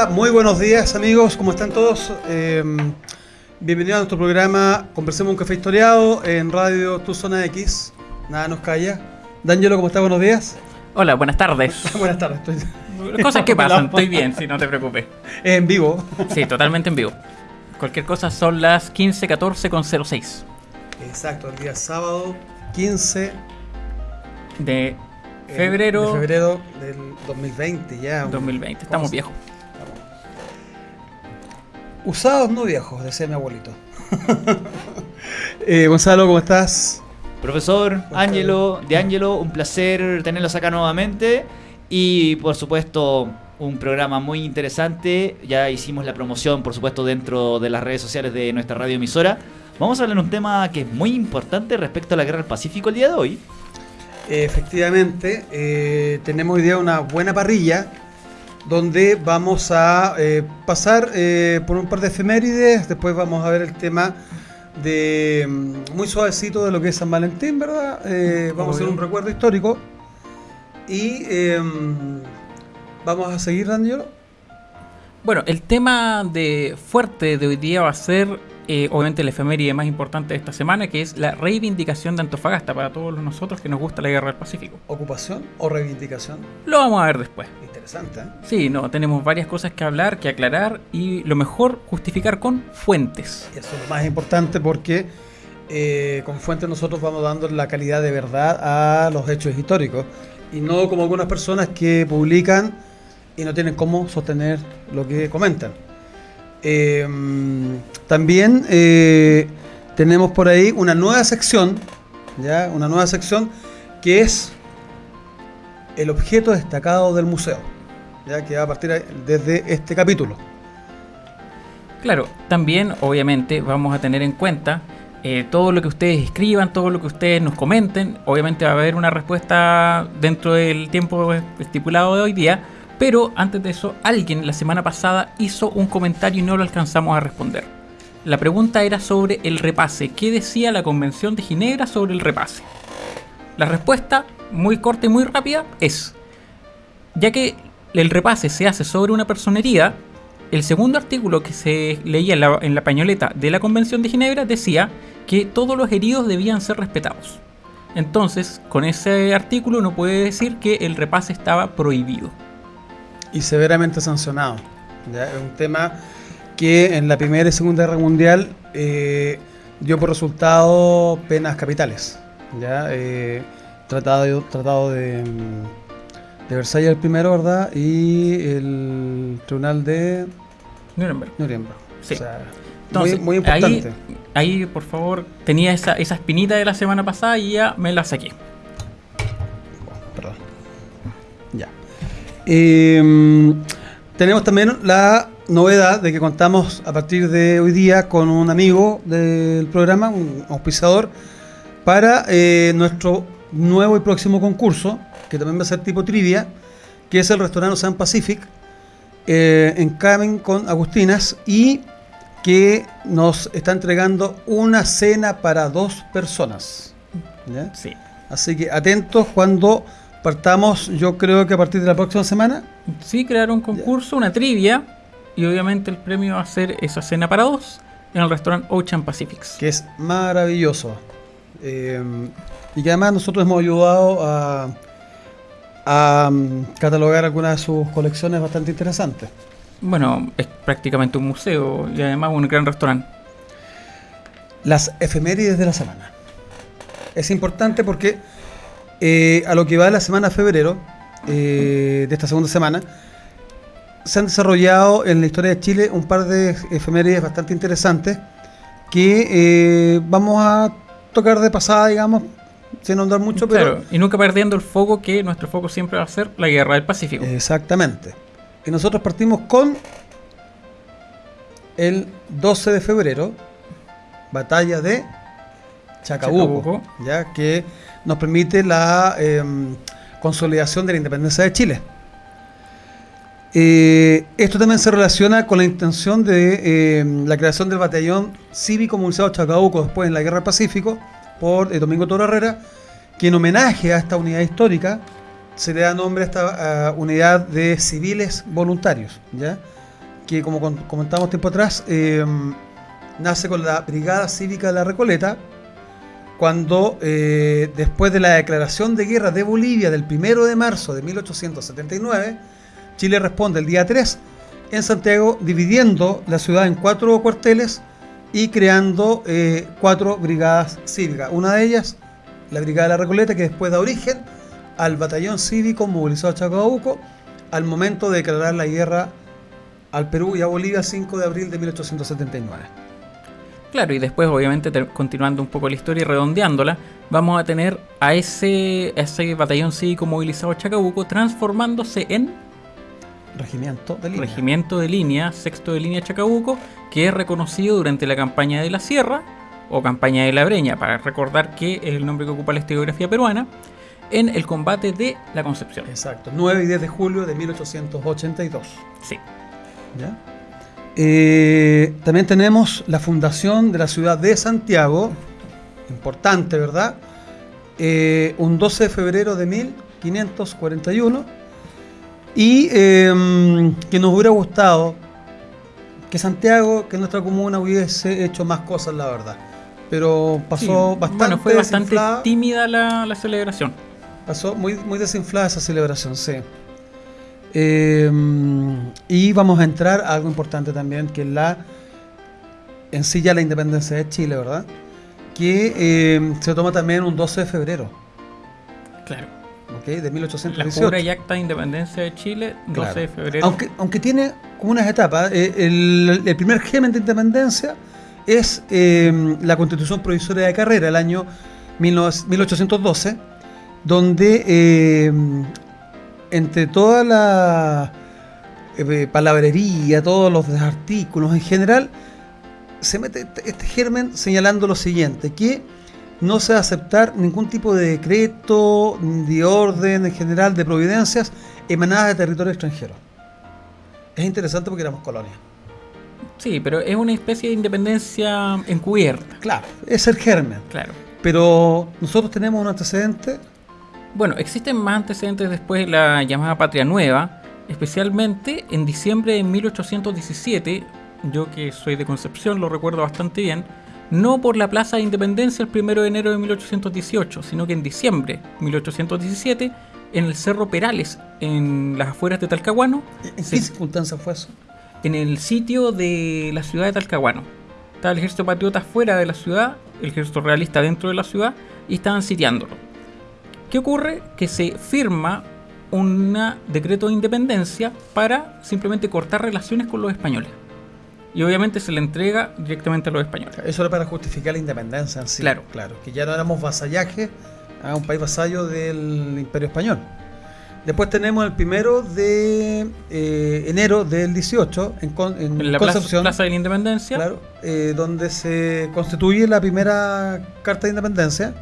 Hola, muy buenos días amigos, ¿cómo están todos? Eh, bienvenidos a nuestro programa Conversemos un café historiado en Radio Tu Zona X. Nada nos calla. D'Angelo, ¿cómo estás? Buenos días. Hola, buenas tardes. buenas tardes. Estoy... Cosas que pasan, estoy bien, si no te preocupes. En vivo. Sí, totalmente en vivo. Cualquier cosa son las 15.14 con 06. Exacto, el día sábado 15 de febrero. De febrero del 2020 ya. 2020, estamos viejos. Usados no viejos, decía mi abuelito. eh, Gonzalo, ¿cómo estás? Profesor Ángelo, de Ángelo, un placer tenerlos acá nuevamente. Y por supuesto, un programa muy interesante. Ya hicimos la promoción, por supuesto, dentro de las redes sociales de nuestra radio emisora. Vamos a hablar de un tema que es muy importante respecto a la guerra del Pacífico el día de hoy. Efectivamente, eh, tenemos hoy día una buena parrilla donde vamos a eh, pasar eh, por un par de efemérides, después vamos a ver el tema de mm, muy suavecito de lo que es San Valentín, ¿verdad? Eh, vamos a hacer un recuerdo histórico y em, vamos a seguir, Daniel. Bueno, el tema de fuerte de hoy día va a ser eh, obviamente la efeméride más importante de esta semana, que es la reivindicación de Antofagasta para todos nosotros que nos gusta la guerra del Pacífico. ¿Ocupación o reivindicación? Lo vamos a ver después. Interesante. ¿eh? Sí, no, tenemos varias cosas que hablar, que aclarar y lo mejor justificar con fuentes. Eso es lo más importante porque eh, con fuentes nosotros vamos dando la calidad de verdad a los hechos históricos y no como algunas personas que publican y no tienen cómo sostener lo que comentan. Eh, también eh, tenemos por ahí una nueva sección, ¿ya? Una nueva sección que es el objeto destacado del museo. ya que va a partir desde este capítulo. Claro, también obviamente vamos a tener en cuenta eh, todo lo que ustedes escriban, todo lo que ustedes nos comenten. Obviamente va a haber una respuesta dentro del tiempo estipulado de hoy día. Pero antes de eso, alguien la semana pasada hizo un comentario y no lo alcanzamos a responder. La pregunta era sobre el repase. ¿Qué decía la Convención de Ginebra sobre el repase? La respuesta, muy corta y muy rápida, es, ya que el repase se hace sobre una personería, el segundo artículo que se leía en la, en la pañoleta de la Convención de Ginebra decía que todos los heridos debían ser respetados. Entonces, con ese artículo uno puede decir que el repase estaba prohibido y severamente sancionado. Es un tema que en la Primera y Segunda Guerra Mundial eh, dio por resultado penas capitales. ¿ya? Eh, tratado, tratado de, de Versalles el primero, ¿verdad? Y el Tribunal de Nuremberg. Nuremberg. Sí. Entonces, muy, importante. Ahí, por favor, tenía esa, esa espinita de la semana pasada y ya me la saqué. Eh, tenemos también la novedad de que contamos a partir de hoy día con un amigo del programa, un auspiciador, para eh, nuestro nuevo y próximo concurso, que también va a ser tipo trivia, que es el restaurante San Pacific, eh, en Camen con Agustinas, y que nos está entregando una cena para dos personas. Sí. Así que atentos cuando partamos, yo creo que a partir de la próxima semana. Sí, crear un concurso, una trivia, y obviamente el premio va a ser esa cena para dos en el restaurante Ocean Pacifics. Que es maravilloso. Eh, y que además nosotros hemos ayudado a, a mm, catalogar algunas de sus colecciones bastante interesantes. Bueno, es prácticamente un museo y además un gran restaurante. Las efemérides de la semana. Es importante porque eh, a lo que va de la semana de febrero, eh, de esta segunda semana, se han desarrollado en la historia de Chile un par de efemérides bastante interesantes que eh, vamos a tocar de pasada, digamos, sin ahondar mucho, pero... y nunca perdiendo el foco que nuestro foco siempre va a ser la guerra del Pacífico. Exactamente. Y nosotros partimos con el 12 de febrero, batalla de Chacabuco, ya que nos permite la em, consolidación de la independencia de Chile. Eh, esto también se relaciona con la intención de em, la creación del batallón cívico movilizado Chacabuco después en la Guerra del Pacífico por eh, Domingo Toro Herrera, que en homenaje a esta unidad histórica se le da nombre a esta unidad de civiles voluntarios, ¿ya? que como comentamos tiempo atrás, em, nace con la Brigada Cívica de la Recoleta, cuando eh, después de la declaración de guerra de Bolivia del 1 de marzo de 1879, Chile responde el día 3 en Santiago, dividiendo la ciudad en cuatro cuarteles y creando eh, cuatro brigadas cívicas. Una de ellas, la Brigada de la Recoleta, que después da origen al batallón cívico movilizado a Chacabuco al momento de declarar la guerra al Perú y a Bolivia el 5 de abril de 1879. Claro, y después, obviamente, continuando un poco la historia y redondeándola, vamos a tener a ese, ese batallón cívico movilizado Chacabuco transformándose en Regimiento de línea. Regimiento de línea, sexto de línea Chacabuco, que es reconocido durante la campaña de la Sierra o campaña de la Breña, para recordar que es el nombre que ocupa la historiografía peruana, en el combate de la Concepción. Exacto, 9 y 10 de julio de 1882. Sí. ¿Ya? Eh, también tenemos la fundación de la ciudad de Santiago, importante, ¿verdad? Eh, un 12 de febrero de 1541. Y em, que nos hubiera gustado que Santiago, que nuestra comuna hubiese hecho más cosas, la verdad. Pero pasó bastante. Bueno, fue bastante tímida la, la, celebración. Pasó muy, muy desinflada esa celebración, sí. Eh, y vamos a entrar a algo importante también, que es la en sí ya la independencia de Chile, ¿verdad? Que eh, se toma también un 12 de febrero. Claro. De 1818. La pura y acta de independencia de Chile, 12 de febrero. Aunque, aunque tiene como unas etapas. Eh, el, el, primer germen de independencia es la constitución provisoria de carrera, el año 1812, donde entre todas eh, palabrería, todos los artículos en general, se mete este, este germen señalando lo siguiente, que no se va a aceptar ningún tipo de decreto, de orden en general, de providencias emanadas de territorio extranjero. Es interesante porque éramos colonia. Sí, pero es una especie de independencia encubierta. Claro, es el germen. Claro. Pero nosotros tenemos un antecedente. Bueno, existen más antecedentes después de la llamada Patria Nueva, especialmente en diciembre de 1817, yo que soy de Concepción lo recuerdo bastante bien, no por la Plaza de Independencia el 1 de enero de 1818, sino que en diciembre de 1817, en el Cerro Perales, en las afueras de Talcahuano. ¿En qué circunstancias fue eso? En el sitio de la ciudad de Talcahuano. Estaba el ejército patriota fuera de la ciudad, el ejército realista dentro de la ciudad, y estaban sitiándolo. ¿Qué ocurre? Que se firma un decreto de independencia para simplemente cortar relaciones con los españoles y obviamente se le entrega directamente a los españoles. Eso era para justificar la independencia en sí. Claro. Claro, que ya no éramos vasallaje a un país vasallo del Imperio Español. Después tenemos el primero de eh, enero del 18 en, en, la Concepción, plaza, de la Independencia. Claro, eh, donde se constituye la primera Carta de Independencia.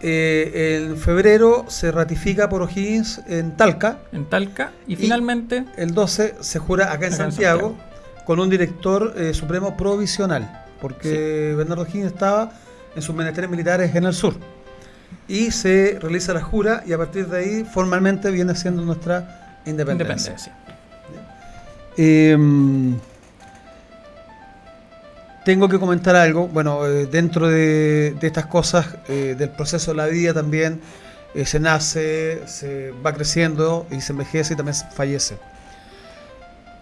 Eh, en febrero se ratifica por O'Higgins en Talca. En Talca. Y, finalmente. El 12 se jura acá en, Santiago con un director eh, supremo provisional, porque Bernardo Higgins estaba en sus menesteres militares en el sur. Y se realiza la jura y a partir de ahí formalmente viene siendo nuestra independencia. Em, tengo que comentar algo, bueno, eh, dentro de, estas cosas eh, del proceso de la vida también se nace, se va creciendo y se envejece y también fallece.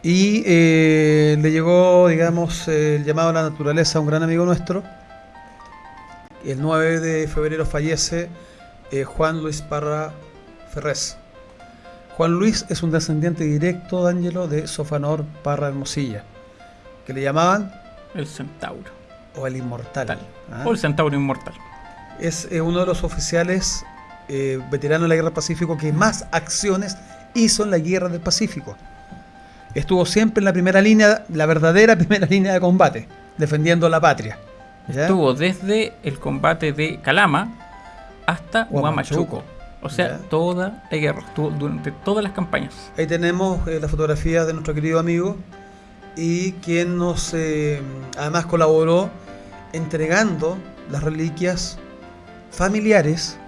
Y eh, le llegó, digamos, el llamado a la naturaleza a un gran amigo nuestro. El 9 de febrero fallece eh, Juan Luis Parra Ferrés. Juan Luis es un descendiente directo, Ángelo, de Sofanor Parra Hermosilla, que le llamaban el Centauro. O el Inmortal. ¿ah? O el Centauro Inmortal. Es eh, uno de los oficiales veteranos de la Guerra del Pacífico que más acciones hizo en la Guerra del Pacífico estuvo siempre en la primera línea, la verdadera primera línea de combate, defendiendo la patria. Estuvo desde el combate de Calama hasta Huamachuco. O sea, toda la guerra, estuvo durante todas las campañas. Ahí tenemos eh, la fotografía de nuestro querido amigo y quien nos eh, además colaboró entregando las reliquias familiares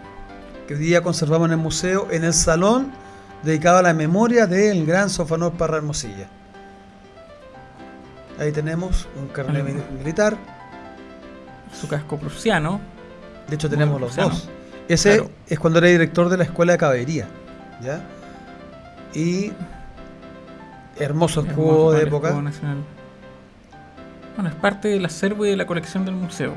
que hoy día conservamos en el museo, en el salón dedicado a la memoria del gran Sofanor Parra Hermosilla. Ahí tenemos un carnet militar. Su casco prusiano. De hecho tenemos los dos. Ese es cuando era director de la escuela de caballería. ¿ya? Y hermoso escudo de época. Bueno, es parte del acervo y de la colección del museo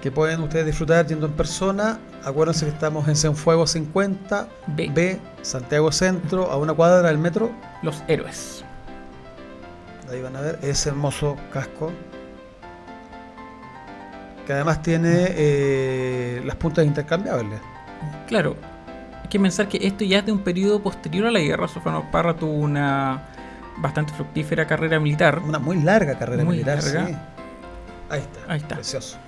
que pueden ustedes disfrutar yendo en persona. Acuérdense que estamos en Cienfuegos 50, B. Santiago Centro, a una cuadra del metro. Los Héroes. Ahí van a ver ese hermoso casco. Que además tiene eh, las puntas intercambiables. Claro, hay que pensar que esto ya es de un periodo posterior a la guerra. Sofano Parra tuvo una bastante fructífera carrera militar. Una muy larga carrera militar, Ahí está. Ahí está. Precioso.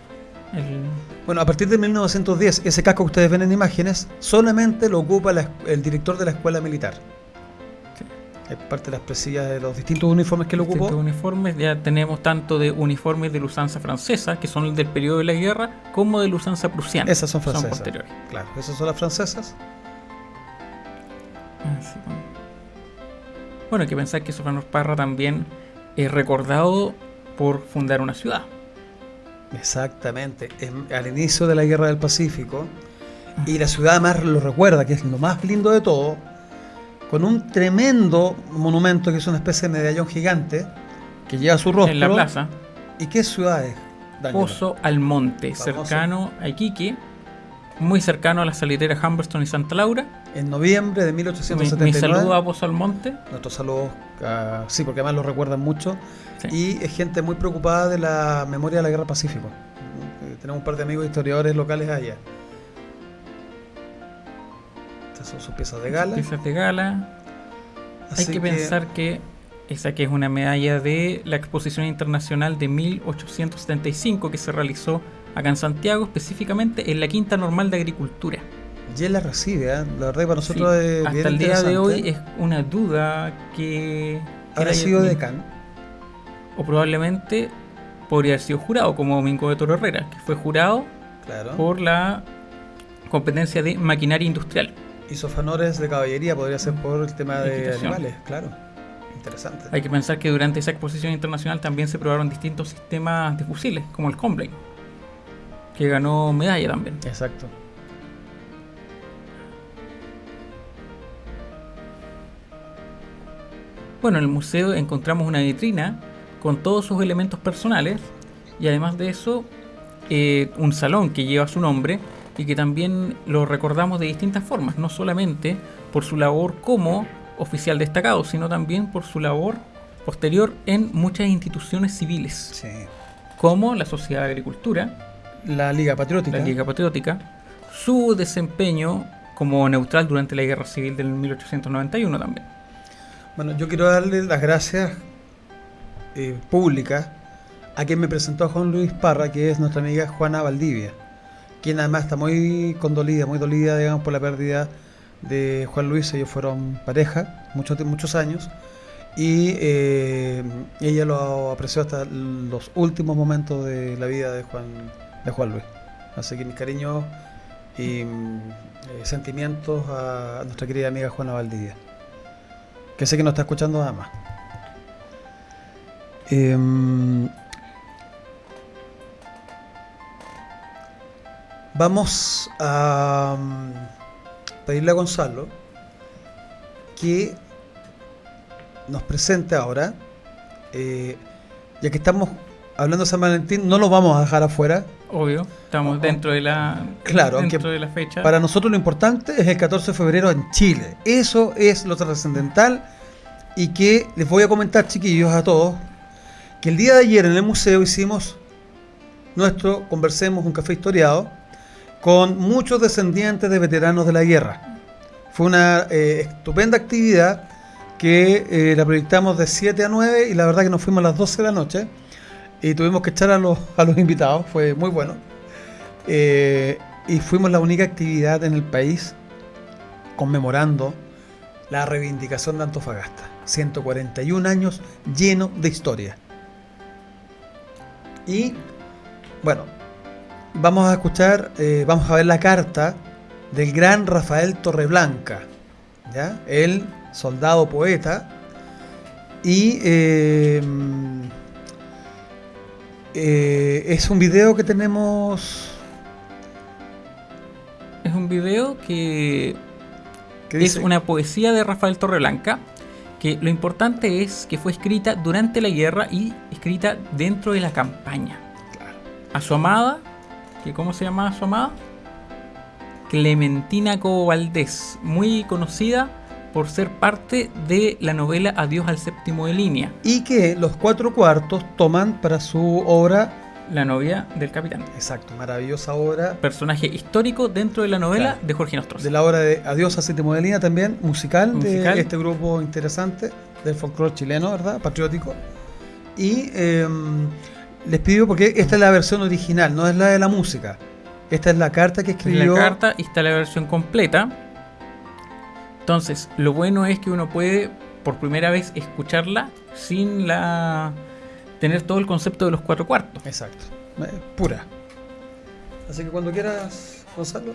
Bueno, a partir de 1910, ese casco que ustedes ven en imágenes solamente lo ocupa el director de la escuela militar. Es parte de las presillas de los distintos uniformes que lo ocupó. Distintos uniformes, ya tenemos tanto de uniformes de la usanza francesa, que son del periodo de la guerra, como de la usanza prusiana. Esas son francesas. Son posteriores. Claro, esas son las francesas. Ah, bueno, hay que pensar que Sofano Parra también es recordado por fundar una ciudad. Exactamente, al inicio de la Guerra del Pacífico, y la ciudad más lo recuerda, que es lo más lindo de todo, con un tremendo monumento que es una especie de medallón gigante que lleva su rostro. En la plaza. ¿Y qué ciudad es? Pozo Almonte, cercano a Iquique, muy cercano a las salideras Humberston y Santa Laura. En noviembre de 1879. Mi, saludo a Pozo Almonte. Nuestro saludo, sí, porque además lo recuerdan mucho. Y es gente muy preocupada de la memoria de la Guerra Pacífico. Eh, tenemos un par de amigos historiadores locales allá. Estas son sus piezas de gala. piezas de gala. Hay que, pensar que Esa que es una medalla de la Exposición Internacional de 1875 que se realizó acá en Santiago, específicamente en la Quinta Normal de Agricultura. Y él la recibe, ¿eh? la verdad que para nosotros Sí, es Hasta bien el día de hoy es una duda que... Habrá sido tenido. O probablemente podría haber sido jurado, como Domingo de Toro Herrera, que fue jurado Claro. por la competencia de maquinaria industrial. Hizo fanores de caballería, podría ser por el tema de Equitación. animales, claro. Interesante. Hay que pensar que durante esa exposición internacional también se probaron distintos sistemas de fusiles, como el Combine, que ganó medalla también. Exacto. Bueno, en el museo encontramos una vitrina con todos sus elementos personales y además de eso eh, un salón que lleva su nombre y que también lo recordamos de distintas formas, no solamente por su labor como oficial destacado, sino también por su labor posterior en muchas instituciones civiles, Sí. como la Sociedad de Agricultura, La Liga Patriótica. la Liga Patriótica, su desempeño como neutral durante la Guerra Civil del 1891 también. Bueno, yo quiero darle las gracias eh, públicas a quien me presentó Juan Luis Parra, que es nuestra amiga Juana Valdivia, quien además está muy condolida, muy dolida, digamos, por la pérdida de Juan Luis. Ellos fueron pareja muchos, muchos años y eh, ella lo apreció hasta los últimos momentos de la vida de Juan, de Juan Luis. Así que mis cariños y eh, sentimientos a nuestra querida amiga Juana Valdivia que sé que nos está escuchando además. Em, vamos a mm, pedirle a Gonzalo que nos presente ahora, eh, ya que estamos hablando de San Valentín, no lo vamos a dejar afuera. Obvio, estamos dentro de la Claro, dentro de la fecha. Para nosotros lo importante es el 14 de febrero en Chile. Eso es lo trascendental y que les voy a comentar, chiquillos, a todos, que el día de ayer en el museo hicimos nuestro Conversemos, un café historiado, con muchos descendientes de veteranos de la guerra. Fue una eh, estupenda actividad que eh, la proyectamos de 7 a 9 y la verdad que nos fuimos a las 12 de la noche y tuvimos que echar a los, a los invitados, fue muy bueno. Eh, y fuimos la única actividad en el país conmemorando la reivindicación de Antofagasta. 141 años lleno de historia. Y bueno, vamos a escuchar, eh, vamos a ver la carta del gran Rafael Torreblanca, ¿ya? el soldado poeta. Y eh, eh, es un video que tenemos Es un video que que es una poesía de Rafael Torreblanca, que lo importante es que fue escrita durante la guerra y escrita dentro de la campaña. A su amada, que ¿cómo se llamaba su amada? Clementina Cobo Valdés, muy conocida por ser parte de la novela Adiós al séptimo de línea, y que los cuatro cuartos toman para su obra, la novia del capitán. exacto, maravillosa obra, Personaje histórico dentro de la novela Claro. de Jorge Nostroza. de la obra de Adiós a Séptimo de Línea también, musical, Musical. de este grupo interesante del folclore chileno, ¿verdad? Patriótico. Y eh, les pido, porque esta es la versión original, no es la de la música. Esta es la carta que escribió. la carta y está la versión completa. Entonces, lo bueno es que uno puede por primera vez escucharla sin la tener todo el concepto de los cuatro cuartos. Exacto, eh, pura. Así que cuando quieras, Gonzalo.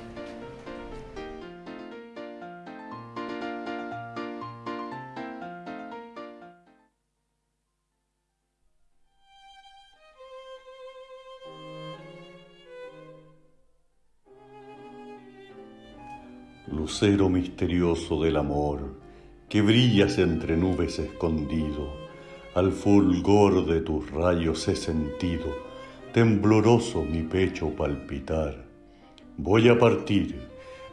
Lucero misterioso del amor, que brillas entre nubes escondido, al fulgor de tus rayos he sentido, tembloroso mi pecho palpitar. Voy a partir,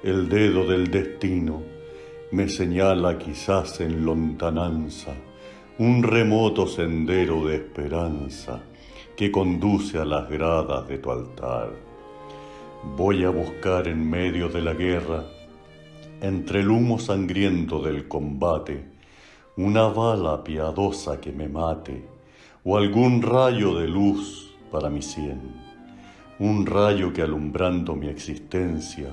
el dedo del destino me señala quizás en lontananza un remoto sendero de esperanza que conduce a las gradas de tu altar. Voy a buscar en medio de la guerra entre el humo sangriento del combate, una bala piadosa que me mate, o algún rayo de luz para mi sien, un rayo que alumbrando mi existencia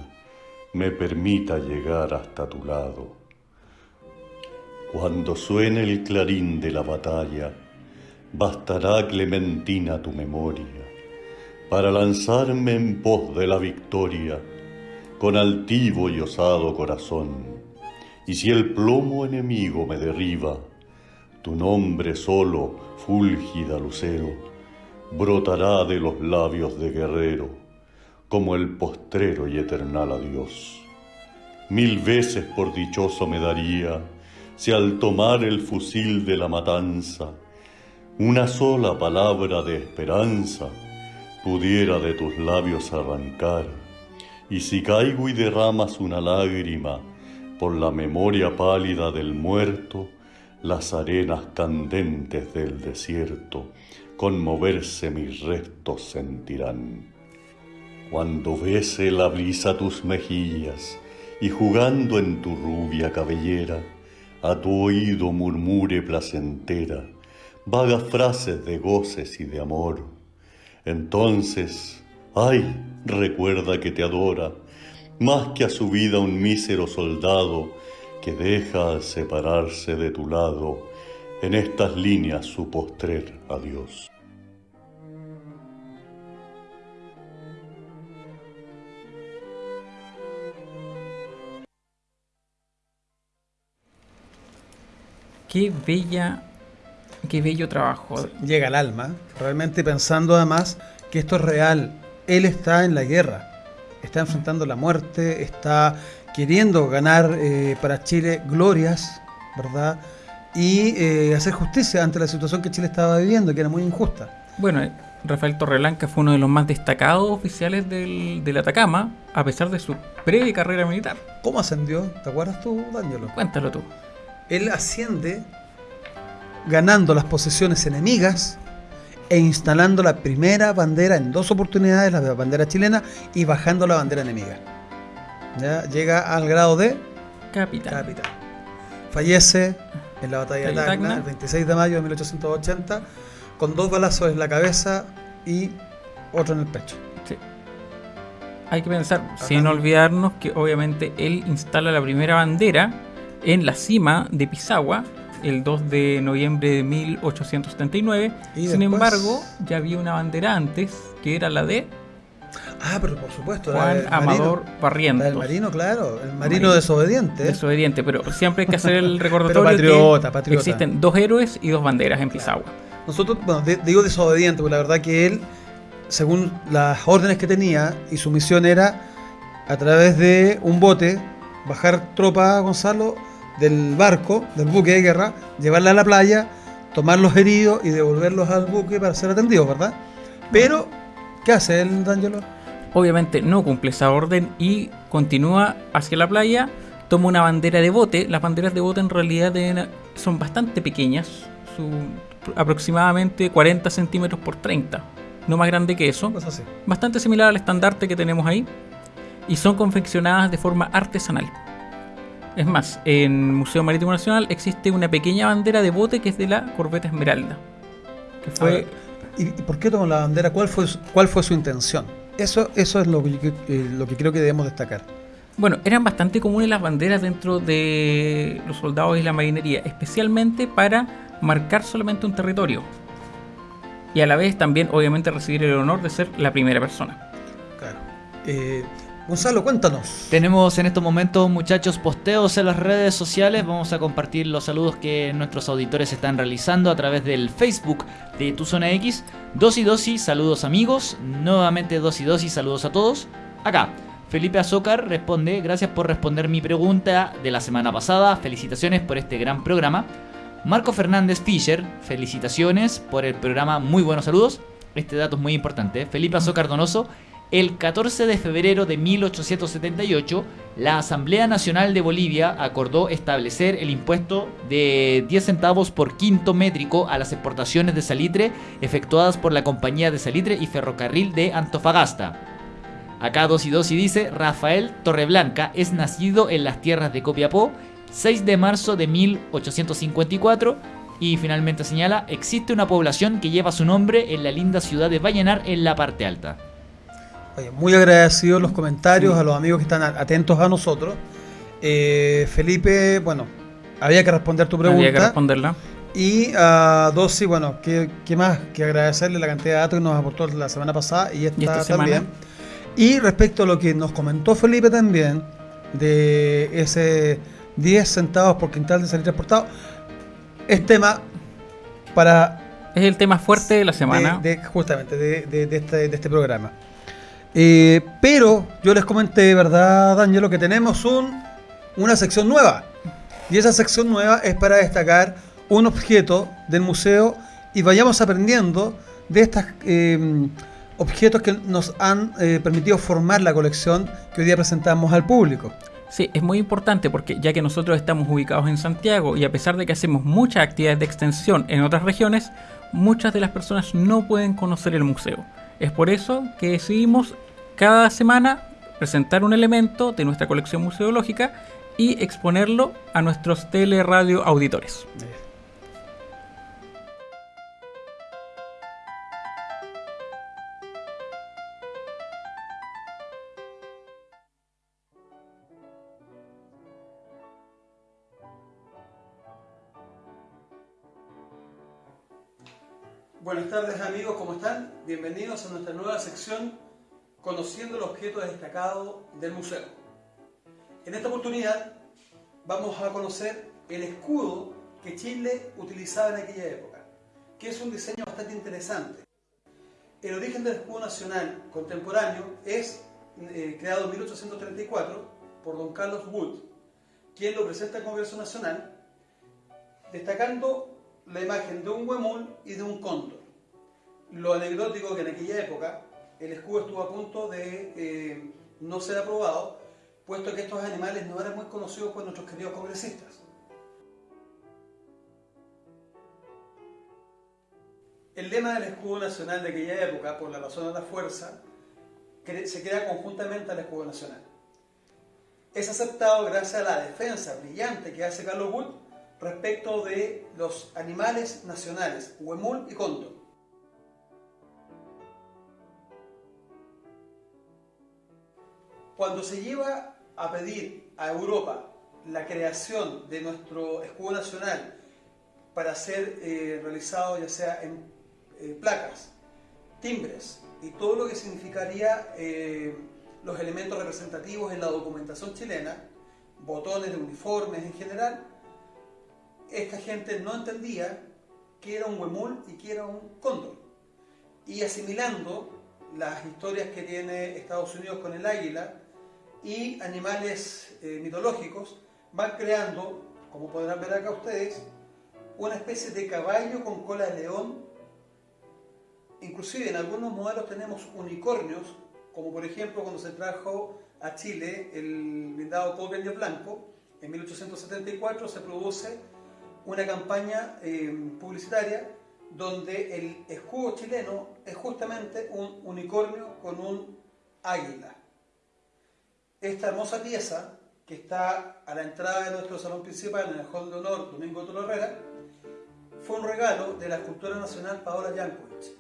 me permita llegar hasta tu lado. Cuando suene el clarín de la batalla, bastará Clementina tu memoria para lanzarme en pos de la victoria con altivo y osado corazón. Y si el plomo enemigo me derriba, tu nombre solo, fúlgida lucero, brotará de los labios de guerrero como el postrero y eternal adiós. Mil veces por dichoso me daría si al tomar el fusil de la matanza, una sola palabra de esperanza pudiera de tus labios arrancar y si caigo y derramas una lágrima por la memoria pálida del muerto, las arenas candentes del desierto conmoverse mis restos sentirán. Cuando bese la brisa tus mejillas y jugando en tu rubia cabellera, a tu oído murmure placentera vagas frases de goces y de amor. Entonces, ay, recuerda que te adora, más que a su vida un mísero soldado que deja al separarse de tu lado en estas líneas su postrer adiós. Qué bella, qué bello trabajo. Llega al alma, realmente pensando además que esto es real, él está en la guerra, está enfrentando la muerte, está queriendo ganar eh, para Chile glorias, ¿verdad? Y eh, hacer justicia ante la situación que Chile estaba viviendo, que era muy injusta. Bueno, eh, Rafael Torreblanca fue uno de los más destacados oficiales del, del Atacama, a pesar de su breve carrera militar. ¿Cómo ascendió? ¿Te acuerdas tú, Danielo? Cuéntalo tú. Él asciende ganando las posesiones enemigas e instalando la primera bandera en dos oportunidades, la bandera chilena, y bajando la bandera enemiga. ¿Ya? Llega al grado de Capitán. capitán. Fallece en la batalla de Tacna, el 26 de mayo de 1880, con dos balazos en la cabeza y otro en el pecho. Sí. Hay que pensar, sin olvidarnos que obviamente él instala la primera bandera en la cima de Pisagua el 2 de noviembre de 1879. Y sin después- embargo, ya había una bandera antes que era la de Ah, pero por supuesto, la Juan Amador marino. Barrientos. La del marino, claro, el marino, Marino. desobediente. Desobediente, pero siempre hay que hacer el recordatorio patriota, que patriota. existen dos héroes y dos banderas en Pisagua. Nosotros, bueno, de- digo desobediente, porque la verdad que él, según las órdenes que tenía, y su misión era, a través de un bote, bajar tropa, Gonzalo, del barco, del buque de guerra, llevarla a la playa, tomar los heridos y devolverlos al buque para ser atendidos, ¿verdad? Pero, ¿qué hace él, D'Angelo? Obviamente no cumple esa orden y continúa hacia la playa, toma una bandera de bote. Las banderas de bote en realidad son bastante pequeñas, son aproximadamente 40 centímetros por 30, no más grande que eso. Pues así. Bastante similar al estandarte que tenemos ahí y son confeccionadas de forma artesanal. Es más, en Museo Marítimo Nacional existe una pequeña bandera de bote que es de la Corbeta Esmeralda. Que fue ¿Y, por qué tomó la bandera? ¿Cuál fue su, cuál fue su intención? Eso, eso es lo que, eh, lo que creo que debemos destacar. Bueno, eran bastante comunes las banderas dentro de los soldados y la marinería, especialmente para marcar solamente un territorio. Y a la vez también, obviamente, recibir el honor de ser la primera persona. Claro. Eh, Gonzalo, cuéntanos. Tenemos en estos momentos, muchachos, posteos en las redes sociales. Vamos a compartir los saludos que nuestros auditores están realizando a través del Facebook de Tu Zona X. Dosi Dosi, saludos amigos. Nuevamente Dosi Dosi, saludos a todos. Acá, Felipe Azócar responde, gracias por responder mi pregunta de la semana pasada. Felicitaciones por este gran programa. Marco Fernández Fischer, felicitaciones por el programa. Muy buenos saludos. Este dato es muy importante. Felipe Azócar Donoso. El 14 de febrero de 1878, la Asamblea Nacional de Bolivia acordó establecer el impuesto de 10 centavos por quinto métrico a las exportaciones de salitre efectuadas por la Compañía de Salitre y Ferrocarril de Antofagasta. Acá 2 y 2 y dice, Rafael Torreblanca es nacido en las tierras de Copiapó 6 de marzo de 1854 y finalmente señala, existe una población que lleva su nombre en la linda ciudad de Vallenar en la parte alta. Oye, muy agradecidos los comentarios a los amigos que están atentos a nosotros. Eh, Felipe, bueno, había que responder tu pregunta. Había que responderla. Y a Dossi, bueno, ¿qué, más que agradecerle la cantidad de datos que nos aportó la semana pasada y esta, también. Y respecto a lo que nos comentó Felipe también, de ese 10 centavos por quintal de salir transportado, es tema para... Es el tema fuerte de la semana. De, justamente, de, este, de este programa. Eh, pero yo les comenté, ¿verdad, Danielo? Que tenemos un, una sección nueva. Y esa sección nueva es para destacar un objeto del museo y vayamos aprendiendo de estos em, objetos que nos han eh, permitido formar la colección que hoy día presentamos al público. Sí, es muy importante porque ya que nosotros estamos ubicados en Santiago y a pesar de que hacemos muchas actividades de extensión en otras regiones, muchas de las personas no pueden conocer el museo. Es por eso que decidimos cada semana presentar un elemento de nuestra colección museológica y exponerlo a nuestros teleradio auditores. Buenas tardes amigos, ¿cómo están? Bienvenidos a nuestra nueva sección Conociendo el objeto destacado del museo. En esta oportunidad vamos a conocer el escudo que Chile utilizaba en aquella época, que es un diseño bastante interesante. El origen del escudo nacional contemporáneo es eh, creado en 1834 por don Carlos Wood, quien lo presenta al Congreso Nacional, destacando la imagen de un huemul y de un cóndor. Lo anecdótico que en aquella época el escudo estuvo a punto de eh, no ser aprobado, puesto que estos animales no eran muy conocidos por nuestros queridos congresistas. El lema del escudo nacional de aquella época, por la razón de la fuerza, se queda conjuntamente al escudo nacional. Es aceptado gracias a la defensa brillante que hace Carlos Wood respecto de los animales nacionales, huemul y cóndor. Cuando se lleva a pedir a Europa la creación de nuestro escudo nacional para ser eh, realizado ya sea en eh, placas, timbres y todo lo que significaría eh, los elementos representativos en la documentación chilena, botones de uniformes en general, esta gente no entendía que era un huemul y que era un cóndor. Y asimilando las historias que tiene Estados Unidos con el águila y animales eh, mitológicos, van creando, como podrán ver acá ustedes, una especie de caballo con cola de león. Inclusive en algunos modelos tenemos unicornios, como por ejemplo cuando se trajo a Chile el blindado Coque Blanco, en 1874 se produce una campaña eh, publicitaria donde el escudo chileno es justamente un unicornio con un águila. Esta hermosa pieza, que está a la entrada de nuestro salón principal en el Hall de Honor Domingo Toro Herrera, fue un regalo de la escultora nacional Paola Jankovic,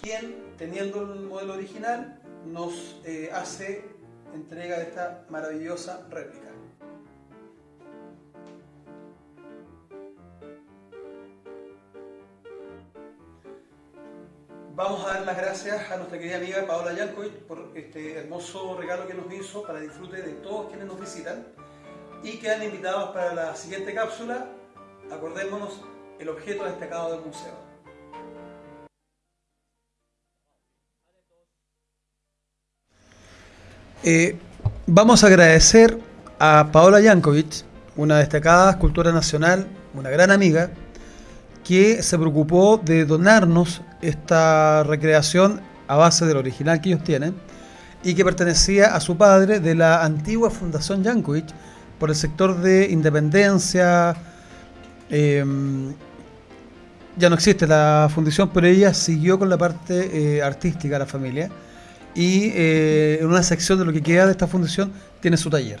quien, teniendo el modelo original, nos eh, hace entrega de esta maravillosa réplica. Vamos a dar las gracias a nuestra querida amiga Paola Yankovic por este hermoso regalo que nos hizo para disfrute de todos quienes nos visitan y quedan invitados para la siguiente cápsula. Acordémonos el objeto destacado del museo. Eh, vamos a agradecer a Paola Yankovic, una destacada escultora nacional, una gran amiga, que se preocupó de donarnos esta recreación a base del original que ellos tienen y que pertenecía a su padre de la antigua Fundación Jankovic por el sector de Independencia. Em, ya no existe la fundación, pero ella siguió con la parte eh, artística de la familia y eh, en una sección de lo que queda de esta fundación tiene su taller.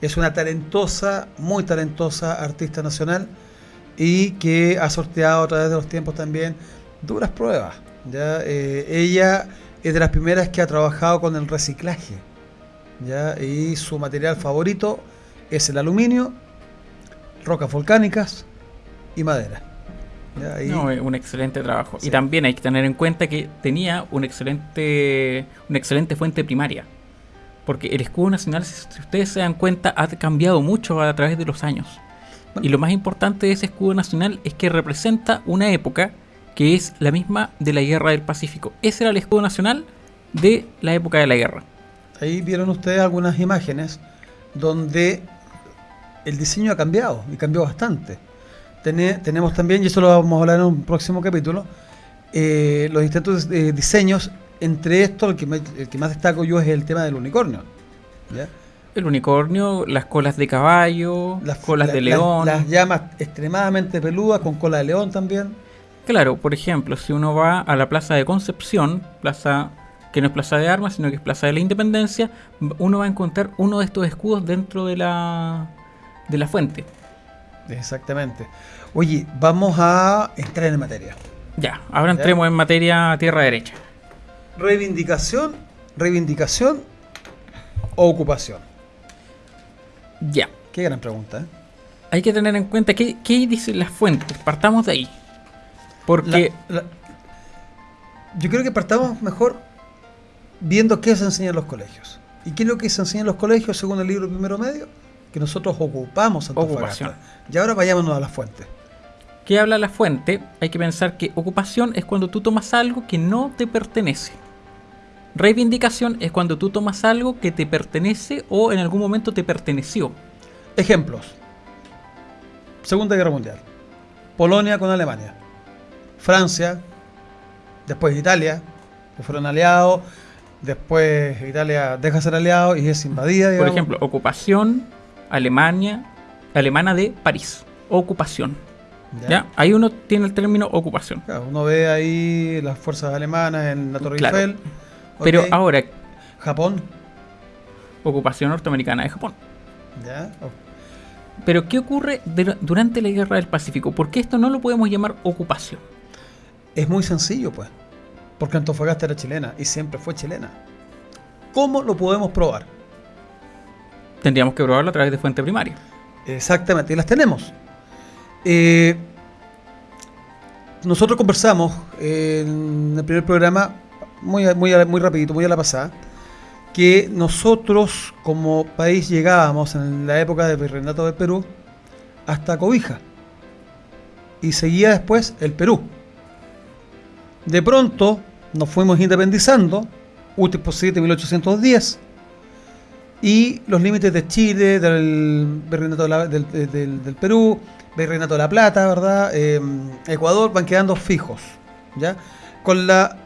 Es una talentosa, muy talentosa artista nacional y que ha sorteado a través de los tiempos también duras pruebas. ¿ya? Eh, ella es de las primeras que ha trabajado con el reciclaje. ¿ya? Y su material favorito es el aluminio, rocas volcánicas y madera. ¿ya? Y no, un excelente trabajo. Y también hay que tener en cuenta que tenía un excelente, una excelente fuente primaria. Porque el escudo nacional, si ustedes se dan cuenta, ha cambiado mucho a través de los años. Y lo más importante de ese escudo nacional es que representa una época que es la misma de la guerra del Pacífico. Ese era el escudo nacional de la época de la guerra. Ahí vieron ustedes algunas imágenes donde el diseño ha cambiado y cambió bastante. tenemos también, y eso lo vamos a hablar en un próximo capítulo, eh, los distintos eh, diseños. Entre estos, el que, el que más destaco yo es el tema del unicornio. El unicornio, las colas de caballo, las colas de león. Las, llamas extremadamente peludas con cola de león también. Claro, por ejemplo, si uno va a la Plaza de Concepción, plaza que no es Plaza de Armas, sino que es Plaza de la Independencia, uno va a encontrar uno de estos escudos dentro de la, de la fuente. Exactamente. Oye, vamos a entrar en materia. Ya, ahora entremos en materia tierra derecha. Reivindicación, reivindicación o ocupación. Ya. Qué gran pregunta. ¿eh? Hay que tener en cuenta qué, qué dicen las fuentes. Partamos de ahí. Porque. yo creo que partamos mejor viendo qué se enseña en los colegios. ¿Y qué es lo que se enseña en los colegios según el libro Primero Medio? Que nosotros ocupamos Ocupación. Y ahora vayámonos a la fuente. ¿Qué habla la fuente? Hay que pensar que ocupación es cuando tú tomas algo que no te pertenece. Reivindicación es cuando tú tomas algo que te pertenece o en algún momento te perteneció. Ejemplos. Segunda Guerra Mundial. Polonia con Alemania. Francia. Después Italia. Que fueron aliados. Después Italia deja de ser aliado y es invadida. Por ejemplo, ocupación Alemania, alemana de París. Ocupación. ¿Ya? Ahí uno tiene el término ocupación. uno ve ahí las fuerzas alemanas en la Torre Eiffel pero ahora. Japón. Ocupación norteamericana de Japón. Pero ¿qué ocurre durante la guerra del Pacífico? ¿Por qué esto no lo podemos llamar ocupación? Es muy sencillo, pues. Porque Antofagasta era chilena y siempre fue chilena. ¿Cómo lo podemos probar? Tendríamos que probarlo a través de fuente primaria. Exactamente, y las tenemos. Eh, nosotros conversamos en el primer programa muy, muy, muy rapidito, muy a la pasada, que nosotros como país llegábamos en la época del virreinato del Perú hasta Cobija y seguía después el Perú. De pronto nos fuimos independizando, útil posible 1810, y los límites de Chile, del virreinato del, del, Perú, virreinato de la Plata, ¿verdad? Eh, Ecuador van quedando fijos, ¿ya? Con la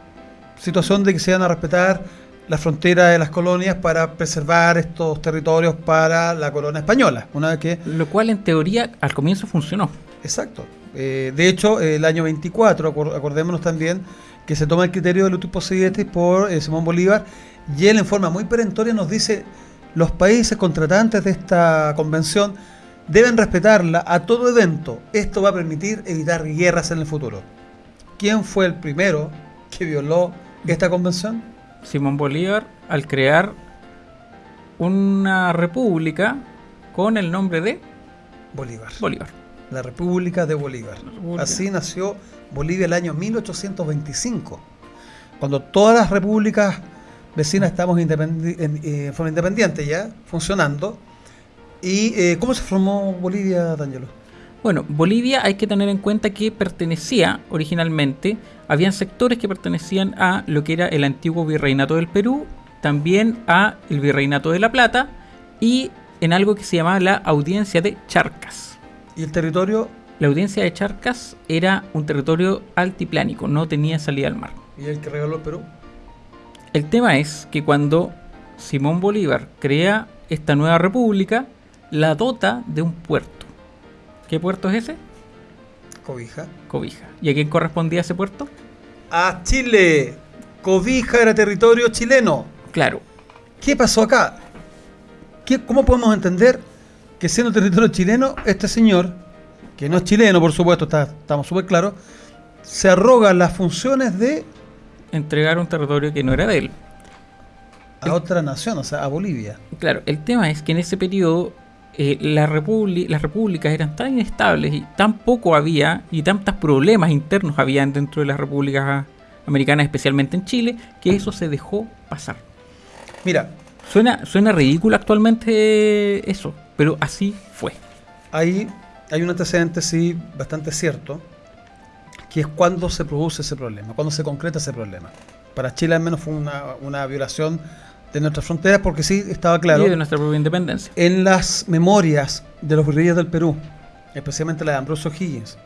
situación de que se van a respetar las fronteras de las colonias para preservar estos territorios para la corona española. Una vez que Lo cual en teoría al comienzo funcionó. Exacto. Eh, de hecho, el año 24, acordémonos también que se toma el criterio del útil possidetis por eh, Simón Bolívar y él en forma muy perentoria nos dice los países contratantes de esta convención deben respetarla a todo evento. Esto va a permitir evitar guerras en el futuro. ¿Quién fue el primero que violó esta convención? Simón Bolívar al crear una república con el nombre de Bolívar. Bolívar. La República de Bolívar. Así nació Bolivia el año 1825, cuando todas las repúblicas vecinas estamos independi en, forma independiente ya, funcionando. ¿Y eh, cómo se formó Bolivia, D'Angelo? Bueno, Bolivia hay que tener en cuenta que pertenecía originalmente, habían sectores que pertenecían a lo que era el antiguo virreinato del Perú, también a el virreinato de La Plata y en algo que se llamaba la audiencia de Charcas. ¿Y el territorio? La audiencia de Charcas era un territorio altiplánico, no tenía salida al mar. ¿Y el que regaló el Perú? El tema es que cuando Simón Bolívar crea esta nueva república, la dota de un puerto ¿Qué puerto es ese? Cobija. Cobija. ¿Y a quién correspondía ese puerto? A Chile. Cobija era territorio chileno. Claro. ¿Qué pasó acá? ¿Qué, ¿Cómo podemos entender que siendo territorio chileno, este señor, que no es chileno, por supuesto, está, estamos súper claros, se arroga las funciones de Entregar un territorio que no era de él. a otra nación, o sea, a Bolivia. Claro, el tema es que en ese periodo eh, la las repúblicas eran tan inestables y tan poco había y tantos problemas internos habían dentro de las repúblicas americanas, especialmente en Chile, que eso se dejó pasar. Mira, Suena, suena ridículo actualmente eso, pero así fue. ahí hay un antecedente, sí, bastante cierto, que es cuando se produce ese problema, cuando se concreta ese problema. Para Chile al menos fue una, una violación de nuestras fronteras, porque sí estaba claro Y de nuestra propia independencia. en las memorias de los guerrilleros del Perú, especialmente la de Ambrosio Higgins,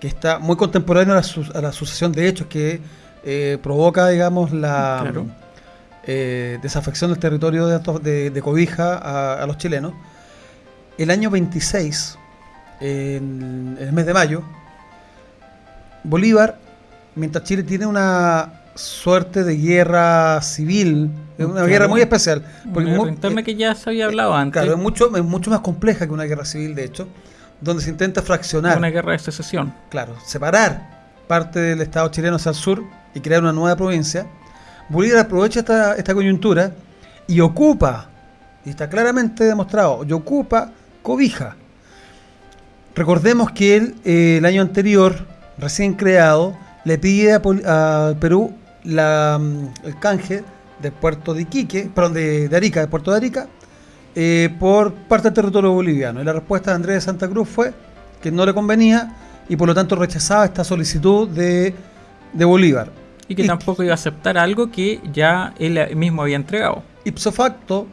que está muy contemporáneo a la, su- a la sucesión de hechos que eh, provoca, digamos, la Claro. eh, desafección del territorio de, de- de Cobija a, a los chilenos. El año 26, en, en el mes de mayo, Bolívar, mientras Chile tiene una suerte de guerra civil, es una Claro. guerra muy especial, porque interna eh, que ya se había hablado antes. Claro, es mucho, es mucho más compleja que una guerra civil, de hecho, donde se intenta fraccionar, una guerra de secesión. claro, separar parte del Estado chileno hacia el sur y crear una nueva provincia. Bolívar aprovecha esta, esta coyuntura y ocupa, y está claramente demostrado, y ocupa Cobija. Recordemos que él, eh, el año anterior, recién creado, le pide a, Pol- a Perú la, mm, el canje del puerto de Iquique, perdón, de, de Arica, del puerto de Arica, eh, por parte del territorio boliviano. Y la respuesta de Andrés de Santa Cruz fue que no le convenía y por lo tanto rechazaba esta solicitud de, de Bolívar. Y que Y- tampoco iba a aceptar algo que ya él mismo había entregado. Ipso facto,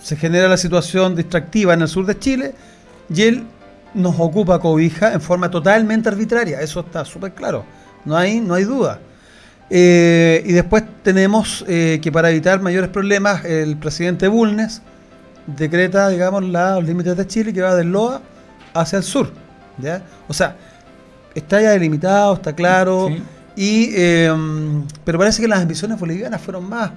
se genera la situación distractiva en el sur de Chile y él nos ocupa cobija en forma totalmente arbitraria. Eso está súper claro. No hay, no hay duda. Eh, y después tenemos eh, que para evitar mayores problemas, el presidente Bulnes decreta, digamos, la- los límites de Chile que va del Loa hacia el sur. ¿ya? O sea, está ya delimitado, está claro. Sí. Y, eh, pero parece que las ambiciones bolivianas fueron más,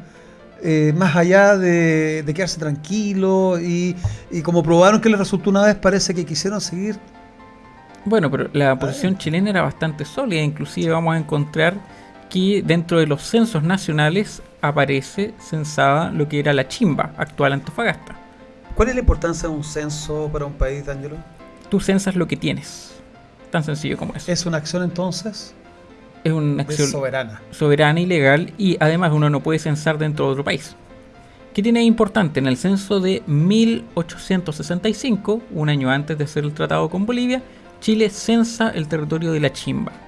eh, más allá de, de quedarse tranquilo y, y como probaron que les resultó una vez, parece que quisieron seguir. Bueno, pero la posición chilena era bastante sólida, inclusive vamos a encontrar que dentro de los censos nacionales aparece censada lo que era la chimba, actual Antofagasta. ¿Cuál es la importancia de un censo para un país, D'Angelo? Tú censas lo que tienes, tan sencillo como eso. ¿Es una acción entonces Es una acción soberana? soberana y legal y además uno no puede censar dentro de otro país. ¿Qué tiene de importante? En el censo de 1865, un año antes de hacer el tratado con Bolivia, Chile censa el territorio de la Chimba.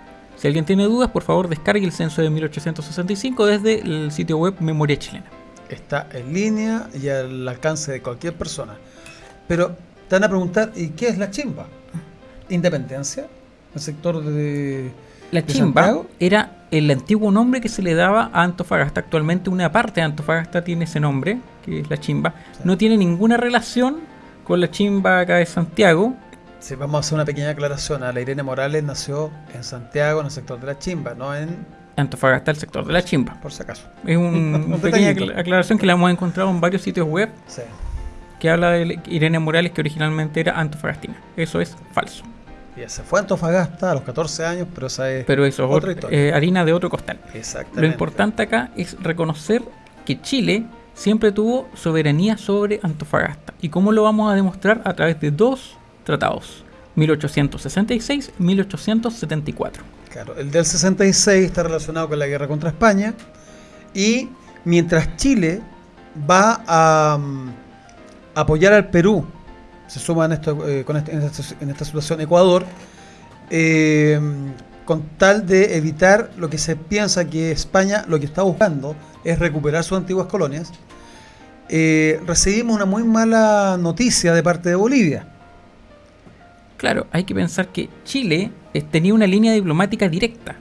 Si alguien tiene dudas, por favor descargue el censo de 1865 desde el sitio web Memoria Chilena. Está en línea y al alcance de cualquier persona. Pero te van a preguntar, ¿y qué es la chimba? ¿Independencia? ¿El sector de... La ¿De Chimba Santiago? era el antiguo nombre que se le daba a Antofagasta. Actualmente una parte de Antofagasta tiene ese nombre, que es la Chimba. No tiene ninguna relación con la Chimba acá de Santiago, Sí, vamos a hacer una pequeña aclaración. A la Irene Morales nació en Santiago, en el sector de la chimba, no en... Antofagasta el sector de la Chimba. por si acaso. Es un- Un una pequeña aclaración que la hemos encontrado en varios sitios web Sí. que habla de Irene Morales que originalmente era antofagastina. Eso es falso. Y se fue a Antofagasta a los 14 años, pero esa es Pero eso es otra ot- historia. eh, harina de otro costal. Exactamente. Lo importante acá es reconocer que Chile siempre tuvo soberanía sobre Antofagasta. ¿Y cómo lo vamos a demostrar? A través de dos tratados. 1866 y 1874. Claro, el del 66 está relacionado con la guerra contra España. Y mientras Chile va a mm, apoyar al Perú, se suma en, esto, eh, con este- en esta situación Ecuador, eh, con tal de evitar lo que se piensa que España lo que está buscando es recuperar sus antiguas colonias, eh, recibimos una muy mala noticia de parte de Bolivia. Claro, hay que pensar que Chile eh, tenía una línea diplomática directa.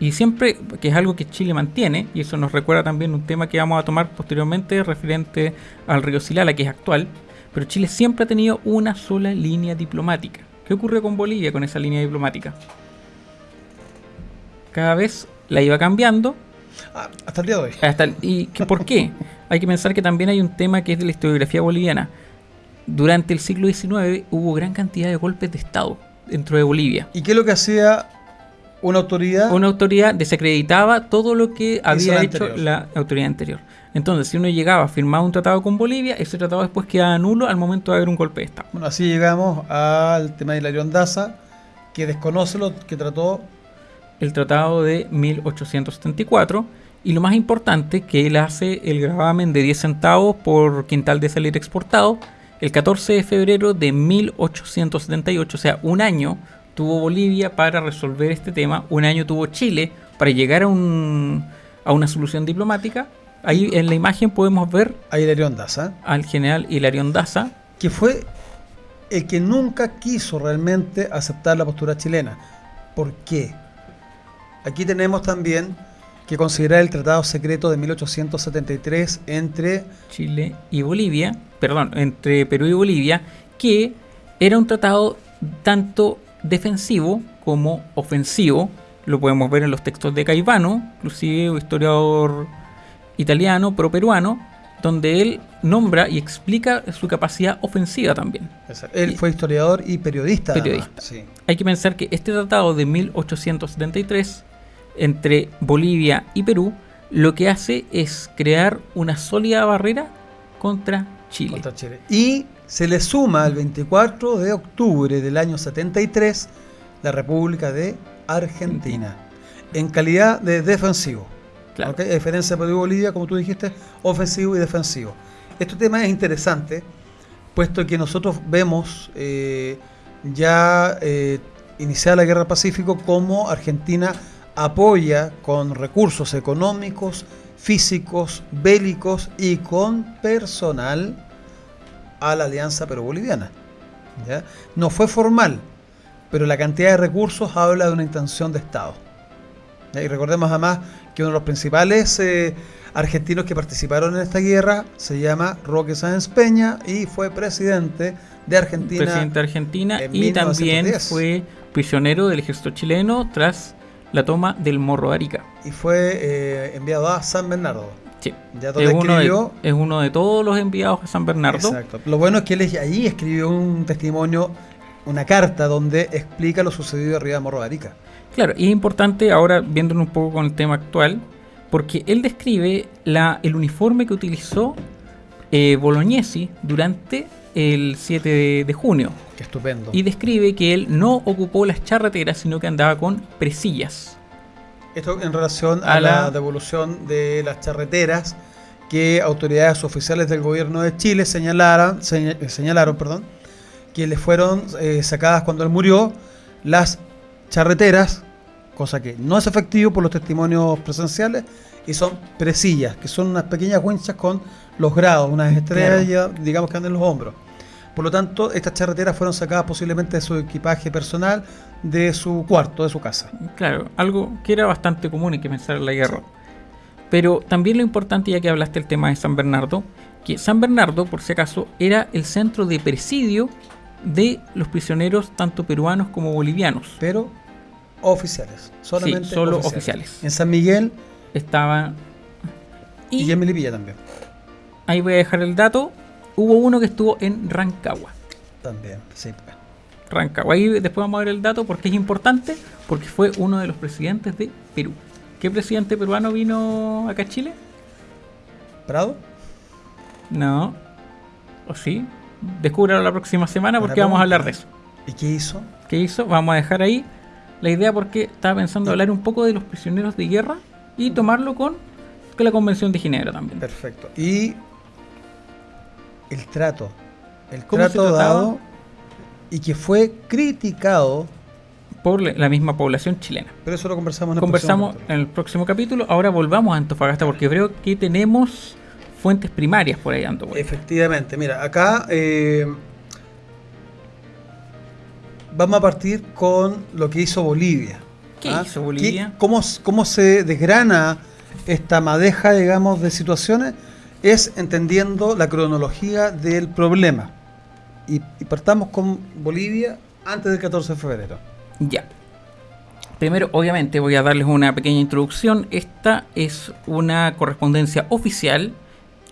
Y siempre, que es algo que Chile mantiene, y eso nos recuerda también un tema que vamos a tomar posteriormente referente al río Silala, que es actual, pero Chile siempre ha tenido una sola línea diplomática. ¿Qué ocurrió con Bolivia con esa línea diplomática? Cada vez la iba cambiando. Ah, hasta el día de hoy. Hasta el- ¿Y que, por qué? Hay que pensar que también hay un tema que es de la historiografía boliviana. Durante el siglo XIX hubo gran cantidad de golpes de Estado dentro de Bolivia. ¿Y qué es lo que hacía una autoridad? Una autoridad desacreditaba todo lo que había la hecho anterior. la autoridad anterior. Entonces, si uno llegaba a firmar un tratado con Bolivia, ese tratado después quedaba nulo al momento de haber un golpe de Estado. Bueno, así llegamos al tema de Hilarión Daza, que desconoce lo que trató El tratado de 1874. Y lo más importante, que él hace el gravamen de 10 centavos por quintal de salir exportado. El 14 de febrero de 1878, o sea, un año tuvo Bolivia para resolver este tema. Un año tuvo Chile para llegar a, un, a una solución diplomática. Ahí en la imagen podemos ver a Hilarión Daza, al general Hilarión Daza. que fue el que nunca quiso realmente aceptar la postura chilena. ¿Por qué? Aquí tenemos también que considerar el Tratado Secreto de 1873 entre Chile y Bolivia, perdón, entre Perú y Bolivia, que era un tratado tanto defensivo como ofensivo. Lo podemos ver en los textos de Caivano, inclusive un historiador italiano, pro peruano, donde él nombra y explica su capacidad ofensiva también. Él fue historiador y periodista. Periodista. Sí. Hay que pensar que este tratado de 1873 entre Bolivia y Perú lo que hace es crear una sólida barrera contra Chile. contra Chile. Y se le suma el 24 de octubre del año 73 la República de Argentina en calidad de defensivo. Claro. A diferencia de Perú y Bolivia, como tú dijiste, ofensivo y defensivo. Este tema es interesante, puesto que nosotros vemos eh, ya eh, iniciada la Guerra del Pacífico como Argentina apoya con recursos económicos, físicos, bélicos y con personal a la alianza peruvo-boliviana. ¿ya? No fue formal, pero la cantidad de recursos habla de una intención de Estado. ¿ya? Y recordemos además que uno de los principales eh, argentinos que participaron en esta guerra se llama Roque Sáenz Peña y fue presidente de Argentina. presidente de Argentina en y también 1910. fue prisionero del ejército chileno tras la toma del Morro de Arica. y fue eh, enviado a San Bernardo. Sí. Ya Es uno, de, escribió. es uno de todos los enviados a San Bernardo. Exacto. Lo bueno es que él ahí escribió un testimonio, una carta donde explica lo sucedido arriba de Morro de Arica. Claro, y es importante ahora viéndonos un poco con el tema actual, porque él describe la, el uniforme que utilizó eh, Bolognesi durante el 7 de, de junio. Qué estupendo. Y describe que él no ocupó las charreteras, sino que andaba con presillas. Esto en relación a, A la... la- devolución de las charreteras que autoridades oficiales del gobierno de Chile señalaron, seña- eh, señalaron perdón, que le fueron eh, sacadas cuando él murió las charreteras, cosa que no es efectivo por los testimonios presenciales, y son presillas, que son unas pequeñas winchas con los grados, unas estrellas, digamos que andan en los hombros. Por lo tanto, estas charreteras fueron sacadas posiblemente de su equipaje personal, de su cuarto, de su casa. Claro, algo que era bastante común y que pensar en la guerra. Pero también lo importante, ya que hablaste del tema de San Bernardo, que San Bernardo, por si acaso, era el centro de presidio de los prisioneros, tanto peruanos como bolivianos. pero oficiales, solamente Sí, solo oficiales. En San Miguel Estaba. y, Y en Melipilla también. Ahí voy a dejar el dato. Hubo uno que estuvo en Rancagua. También, sí. Rancagua. Ahí después vamos a ver el dato porque es importante, porque fue uno de los presidentes de Perú. ¿Qué presidente peruano vino acá a Chile? ¿Prado? No. ¿O sí? Descúbralo la próxima semana porque vamos a hablar de eso. ¿Y qué hizo? ¿Qué hizo? Vamos a dejar ahí la idea porque estaba pensando hablar un poco de los prisioneros de guerra y tomarlo con, con la Convención de Ginebra también. Perfecto. Y el trato. El ¿Cómo trato dado y que fue criticado, Por la misma población chilena. pero eso lo conversamos en el Conversamos próximo en el próximo capítulo. Ahora volvamos a Antofagasta porque creo que tenemos fuentes primarias por ahí, capítulo. Efectivamente, mira, acá eh, vamos a partir con lo que hizo Bolivia. ¿Qué ¿Ah? hizo Bolivia? ¿Qué- cómo, ¿Cómo se desgrana esta madeja, digamos, de situaciones? Es entendiendo la cronología del problema. Y, y partamos con Bolivia antes del 14 de febrero. Ya. Primero, obviamente, voy a darles una pequeña introducción. Esta es una correspondencia oficial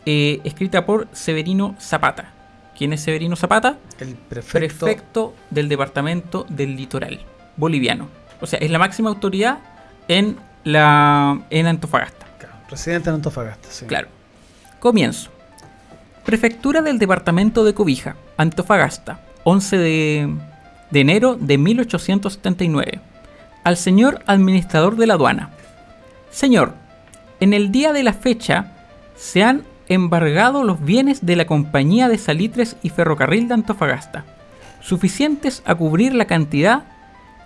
eh, escrita por Severino Zapata, ¿Quién es Severino Zapata? El prefecto. Prefecto del Departamento del Litoral boliviano. O sea, es la máxima autoridad en, la, en Antofagasta. Claro, presidente de Antofagasta, sí. Claro. Comienzo. Prefectura del Departamento de Cobija, Antofagasta, 11 de, enero de 1879. Al señor administrador de la aduana. Señor, en el día de la fecha se han embargado los bienes de la Compañía de Salitres y Ferrocarril de Antofagasta, suficientes a cubrir la cantidad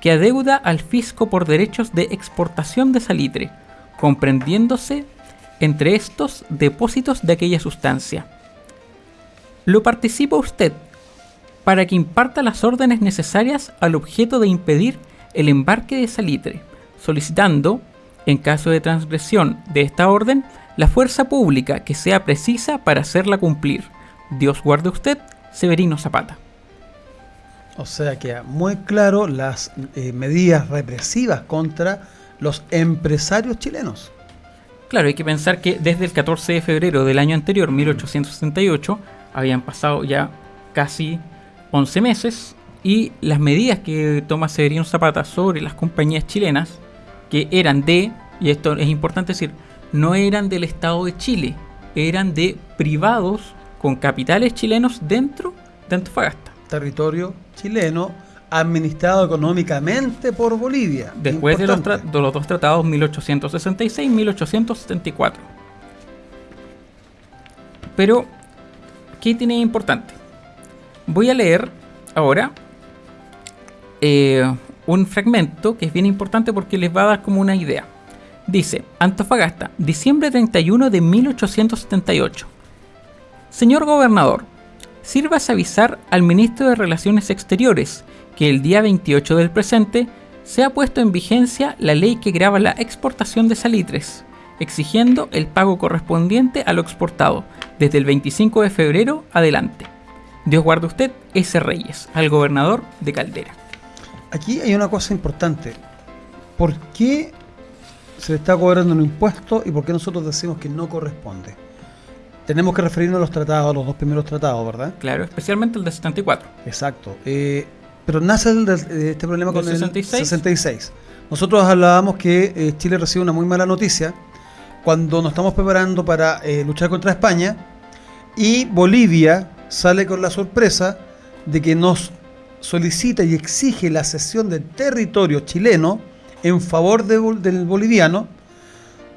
que adeuda al fisco por derechos de exportación de salitre, comprendiéndose entre estos depósitos de aquella sustancia. Lo participa usted para que imparta las órdenes necesarias al objeto de impedir el embarque de salitre, solicitando, en caso de transgresión de esta orden, la fuerza pública que sea precisa para hacerla cumplir. Dios guarde usted, Severino Zapata. O sea, queda muy claro las eh, medidas represivas contra los empresarios chilenos. Claro, hay que pensar que desde el 14 de febrero del año anterior, 1868, habían pasado ya casi 11 meses y las medidas que toma Severino Zapata sobre las compañías chilenas, que eran de, y esto es importante decir, no eran del Estado de Chile, eran de privados con capitales chilenos dentro de Antofagasta. Territorio chileno administrado económicamente por Bolivia. Después de los, de los dos tratados 1866 y 1874. Pero, ¿qué tiene importante? Voy a leer ahora eh, un fragmento que es bien importante porque les va a dar como una idea. Dice, Antofagasta, diciembre 31 de 1878. Señor gobernador, sirvas avisar al ministro de Relaciones Exteriores que el día 28 del presente se ha puesto en vigencia la ley que grava la exportación de salitres, exigiendo el pago correspondiente a lo exportado desde el 25 de febrero adelante. Dios guarde usted, S. Reyes, al gobernador de Caldera. Aquí hay una cosa importante. ¿Por qué se le está cobrando un impuesto y por qué nosotros decimos que no corresponde? Tenemos que referirnos a los tratados, a los dos primeros tratados, ¿verdad? Claro, especialmente el de 74. Exacto. Eh, pero nace el de este problema ¿Del con 66? el 66. Nosotros hablábamos que eh, Chile recibe una muy mala noticia cuando nos estamos preparando para eh, luchar contra España y Bolivia sale con la sorpresa de que nos solicita y exige la cesión del territorio chileno en favor de del boliviano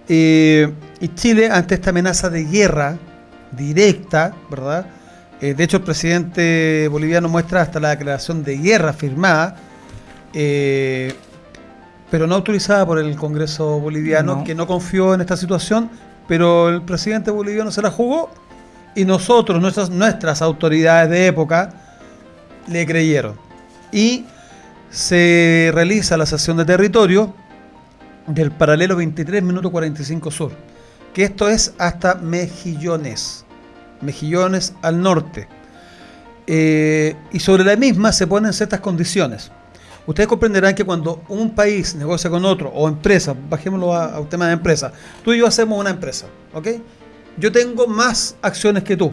eh, y Chile ante esta amenaza de guerra directa, ¿verdad? Eh, de hecho, el presidente boliviano muestra hasta la declaración de guerra firmada, eh, pero no autorizada por el Congreso boliviano, No. que no confió en esta situación, pero el presidente boliviano se la jugó y nosotros, nuestras, nuestras autoridades de época, le creyeron. Y se realiza la sesión de territorio del paralelo 23 minuto 45 sur, que esto es hasta Mejillones, Mejillones al norte. Eh, y sobre la misma se ponen ciertas condiciones. Ustedes comprenderán que cuando un país negocia con otro, o empresa, bajémoslo a, a un tema de empresa, tú y yo hacemos una empresa, ¿ok? Yo tengo más acciones que tú.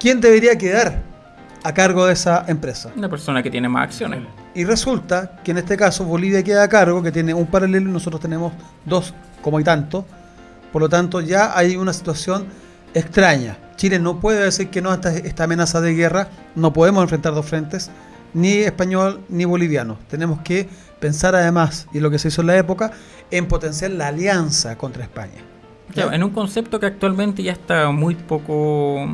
¿Quién debería quedar a cargo de esa empresa? Una persona que tiene más acciones. Y resulta que en este caso Bolivia queda a cargo, que tiene un paralelo y nosotros tenemos dos como y tanto. Por lo tanto, ya hay una situación extraña. Chile no puede decir que no a esta, esta amenaza de guerra. No podemos enfrentar dos frentes, ni español ni boliviano. Tenemos que pensar además, y lo que se hizo en la época, en potenciar la alianza contra España. Claro, en un concepto que actualmente ya está muy poco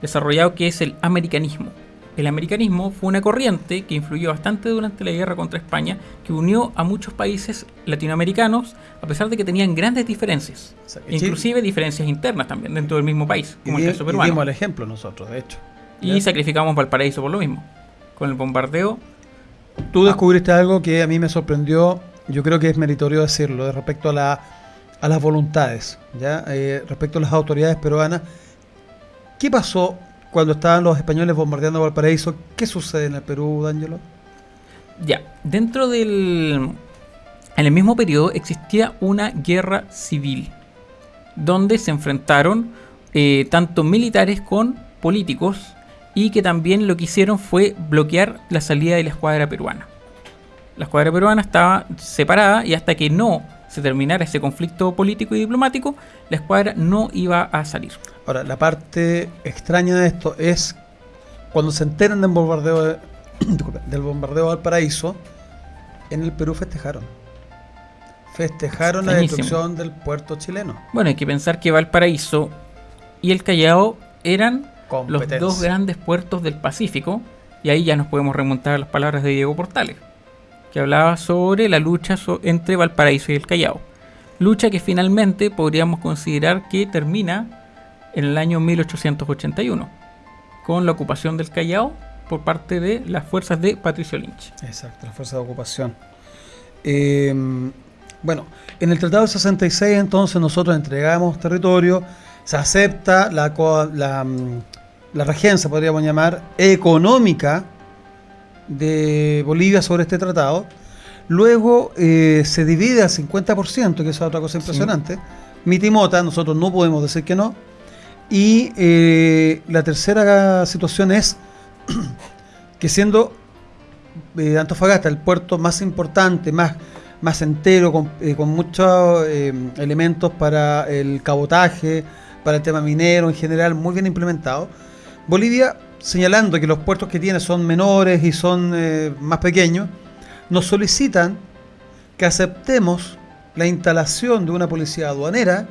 desarrollado, que es el americanismo. El americanismo fue una corriente que influyó bastante durante la guerra contra España, que unió a muchos países latinoamericanos, a pesar de que tenían grandes diferencias, O sea, que Chile- inclusive diferencias internas también dentro del mismo país, Y, como el caso y peruano. dimos el ejemplo nosotros, de hecho. Y ¿Ya? sacrificamos Valparaíso por lo mismo, con el bombardeo. Tú Ah. descubriste algo que a mí me sorprendió, yo creo que es meritorio decirlo, de respecto a, la, a las voluntades, ¿ya? Eh, respecto a las autoridades peruanas. ¿Qué pasó cuando estaban los españoles bombardeando Valparaíso? ¿Qué sucede en el Perú, D'Angelo? Ya, dentro del... En el mismo periodo existía una guerra civil, donde se enfrentaron eh, tanto militares con políticos y que también lo que hicieron fue bloquear la salida de la escuadra peruana. La escuadra peruana estaba separada y hasta que no se terminara ese conflicto político y diplomático, la escuadra no iba a salir. Ahora, la parte extraña de esto es cuando se enteran del bombardeo, de- del bombardeo de Valparaíso, en el Perú festejaron. Festejaron la destrucción del puerto chileno. Bueno, hay que pensar que Valparaíso y el Callao eran los dos grandes puertos del Pacífico, y ahí ya nos podemos remontar a las palabras de Diego Portales, que hablaba sobre la lucha so- entre Valparaíso y el Callao. Lucha que finalmente podríamos considerar que termina en el año 1881, con la ocupación del Callao por parte de las fuerzas de Patricio Lynch. Exacto, la fuerza de ocupación. Eh, bueno, en el Tratado del 66 entonces nosotros entregamos territorio, se acepta la, co- la, mm, la regencia, podríamos llamar, económica de Bolivia sobre este tratado. Luego eh, se divide al 50%, que es otra cosa impresionante. Mitimota, nosotros no podemos decir que no. Y eh, la tercera situación es que siendo eh, Antofagasta el puerto más importante, más, más entero, con, eh, con muchos elementos para el cabotaje, para el tema minero en general, muy bien implementado. Bolivia, señalando que los puertos que tiene son menores y son más pequeños, nos solicitan que aceptemos la instalación de una policía aduanera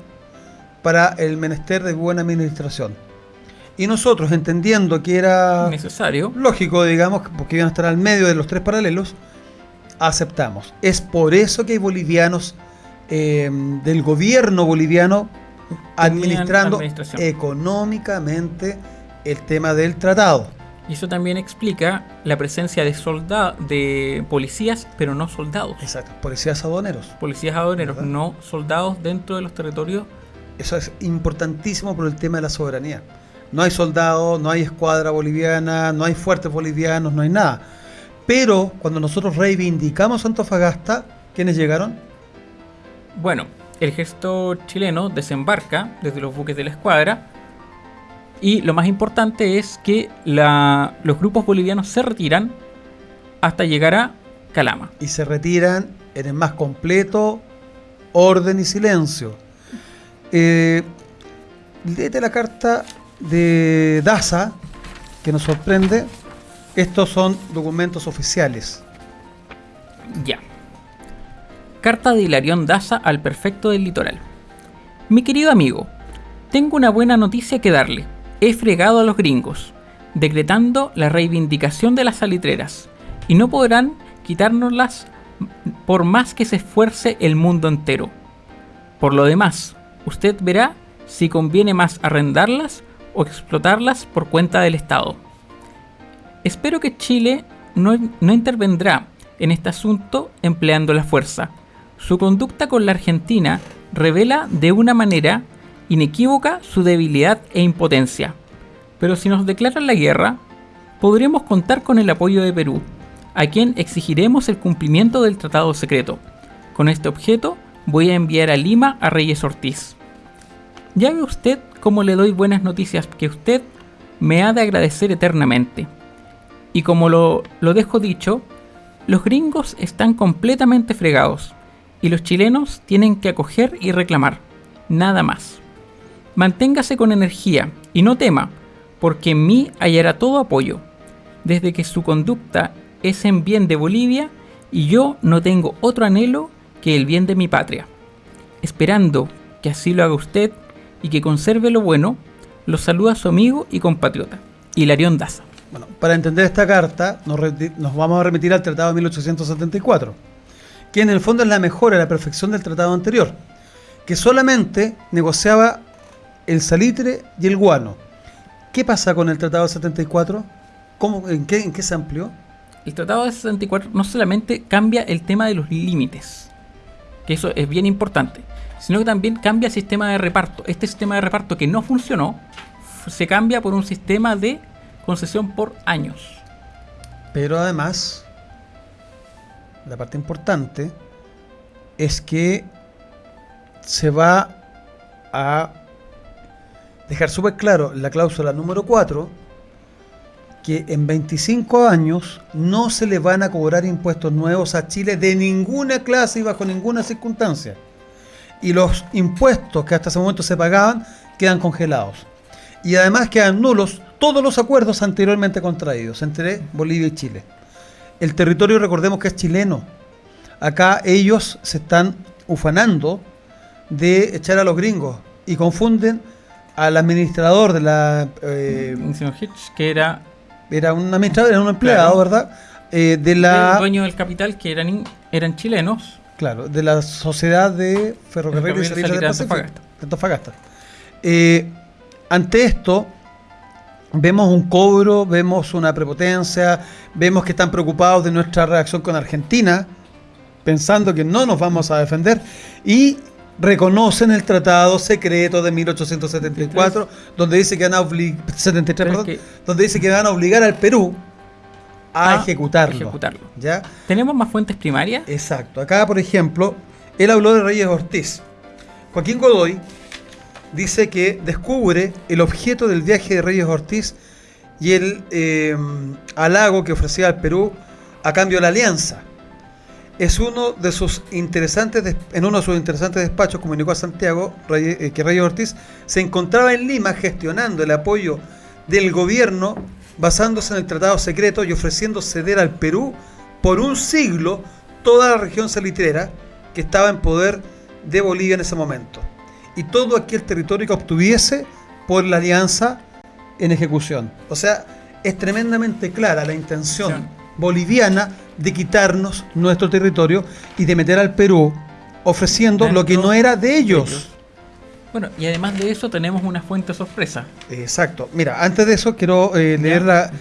para el menester de buena administración. Y nosotros, entendiendo que era Necesario. lógico, digamos, porque iban a estar al medio de los tres paralelos, aceptamos. Es por eso que hay bolivianos eh, del gobierno boliviano administrando económicamente el tema del tratado. Y eso también explica la presencia de soldados, de policías, pero no soldados. Exacto, policías aduaneros. Policías aduaneros, ¿Verdad? no soldados dentro de los territorios. Eso es importantísimo por el tema de la soberanía. No hay soldados, no hay escuadra boliviana, no hay fuertes bolivianos, no hay nada. Pero cuando nosotros reivindicamos Antofagasta, ¿quiénes llegaron? Bueno, el ejército chileno desembarca desde los buques de la escuadra. Y lo más importante es que la- los grupos bolivianos se retiran hasta llegar a Calama. y se retiran en el más completo orden y silencio. Eh, léete la carta de Daza, que nos sorprende. Estos son documentos oficiales. Ya. Carta de Hilarión Daza al perfecto del litoral. Mi querido amigo, tengo una buena noticia que darle. He fregado a los gringos, decretando la reivindicación de las salitreras, y no podrán quitárnoslas por más que se esfuerce el mundo entero. Por lo demás, usted verá si conviene más arrendarlas o explotarlas por cuenta del Estado. Espero que Chile no, no intervendrá en este asunto empleando la fuerza. Su conducta con la Argentina revela de una manera inequívoca su debilidad e impotencia. Pero si nos declaran la guerra, podremos contar con el apoyo de Perú, a quien exigiremos el cumplimiento del tratado secreto. Con este objeto voy a enviar a Lima a Reyes Ortiz. Ya ve usted cómo le doy buenas noticias que usted me ha de agradecer eternamente. Y como lo, lo dejo dicho, los gringos están completamente fregados y los chilenos tienen que acoger y reclamar, nada más. Manténgase con energía y no tema, porque en mí hallará todo apoyo, desde que su conducta es en bien de Bolivia y yo no tengo otro anhelo que el bien de mi patria. Esperando que así lo haga usted y que conserve lo bueno, lo saluda su amigo y compatriota, Hilarión Daza. Bueno, para entender esta carta, nos, vamos a remitir al Tratado de 1874, que en el fondo es la mejora, la perfección del tratado anterior, que solamente negociaba el salitre y el guano. ¿Qué pasa con el Tratado del 74? ¿Cómo, en, qué, ¿En qué se amplió? El Tratado de 64 no solamente cambia el tema de los límites, que eso es bien importante, sino que también cambia el sistema de reparto. Este sistema de reparto que no funcionó se cambia por un sistema de concesión por años. Pero además, la parte importante es que se va a dejar súper claro la cláusula número 4, que en 25 años no se le van a cobrar impuestos nuevos a Chile de ninguna clase y bajo ninguna circunstancia. Y los impuestos que hasta ese momento se pagaban quedan congelados. Y además quedan nulos todos los acuerdos anteriormente contraídos entre Bolivia y Chile. El territorio, recordemos que es chileno. Acá ellos se están ufanando de echar a los gringos y confunden al administrador de la... Eh, Hitch, que era... Era un administrador, era un empleado, ¿verdad? Eh, de la... El dueño del capital, que eran, eran chilenos. Claro, de la Sociedad de Ferrocarriles y Servicios de Antofagasta. Antofagasta. Eh, ante esto, vemos un cobro, vemos una prepotencia, vemos que están preocupados de nuestra reacción con Argentina, pensando que no nos vamos a defender, y reconocen el tratado secreto de 1874, donde dice que van a obligar, donde dice que van a obligar al Perú a, ejecutarlo. ¿ya? ¿Tenemos más fuentes primarias? Exacto. Acá, por ejemplo, él habló de Reyes Ortiz. Joaquín Godoy dice que descubre el objeto del viaje de Reyes Ortiz y el eh, halago que ofrecía al Perú a cambio de la alianza. Es uno de sus interesantes, en uno de sus interesantes despachos comunicó a Santiago eh, que Reyes Ortiz se encontraba en Lima gestionando el apoyo del gobierno basándose en el tratado secreto y ofreciendo ceder al Perú por un siglo toda la región salitrera que estaba en poder de Bolivia en ese momento y todo aquel territorio que obtuviese por la alianza en ejecución. O sea, es tremendamente clara la intención boliviana de quitarnos nuestro territorio y de meter al Perú ofreciendo lo que no era de ellos. Bueno, y además de eso tenemos una fuente sorpresa. Exacto. Mira, antes de eso quiero eh, leer la,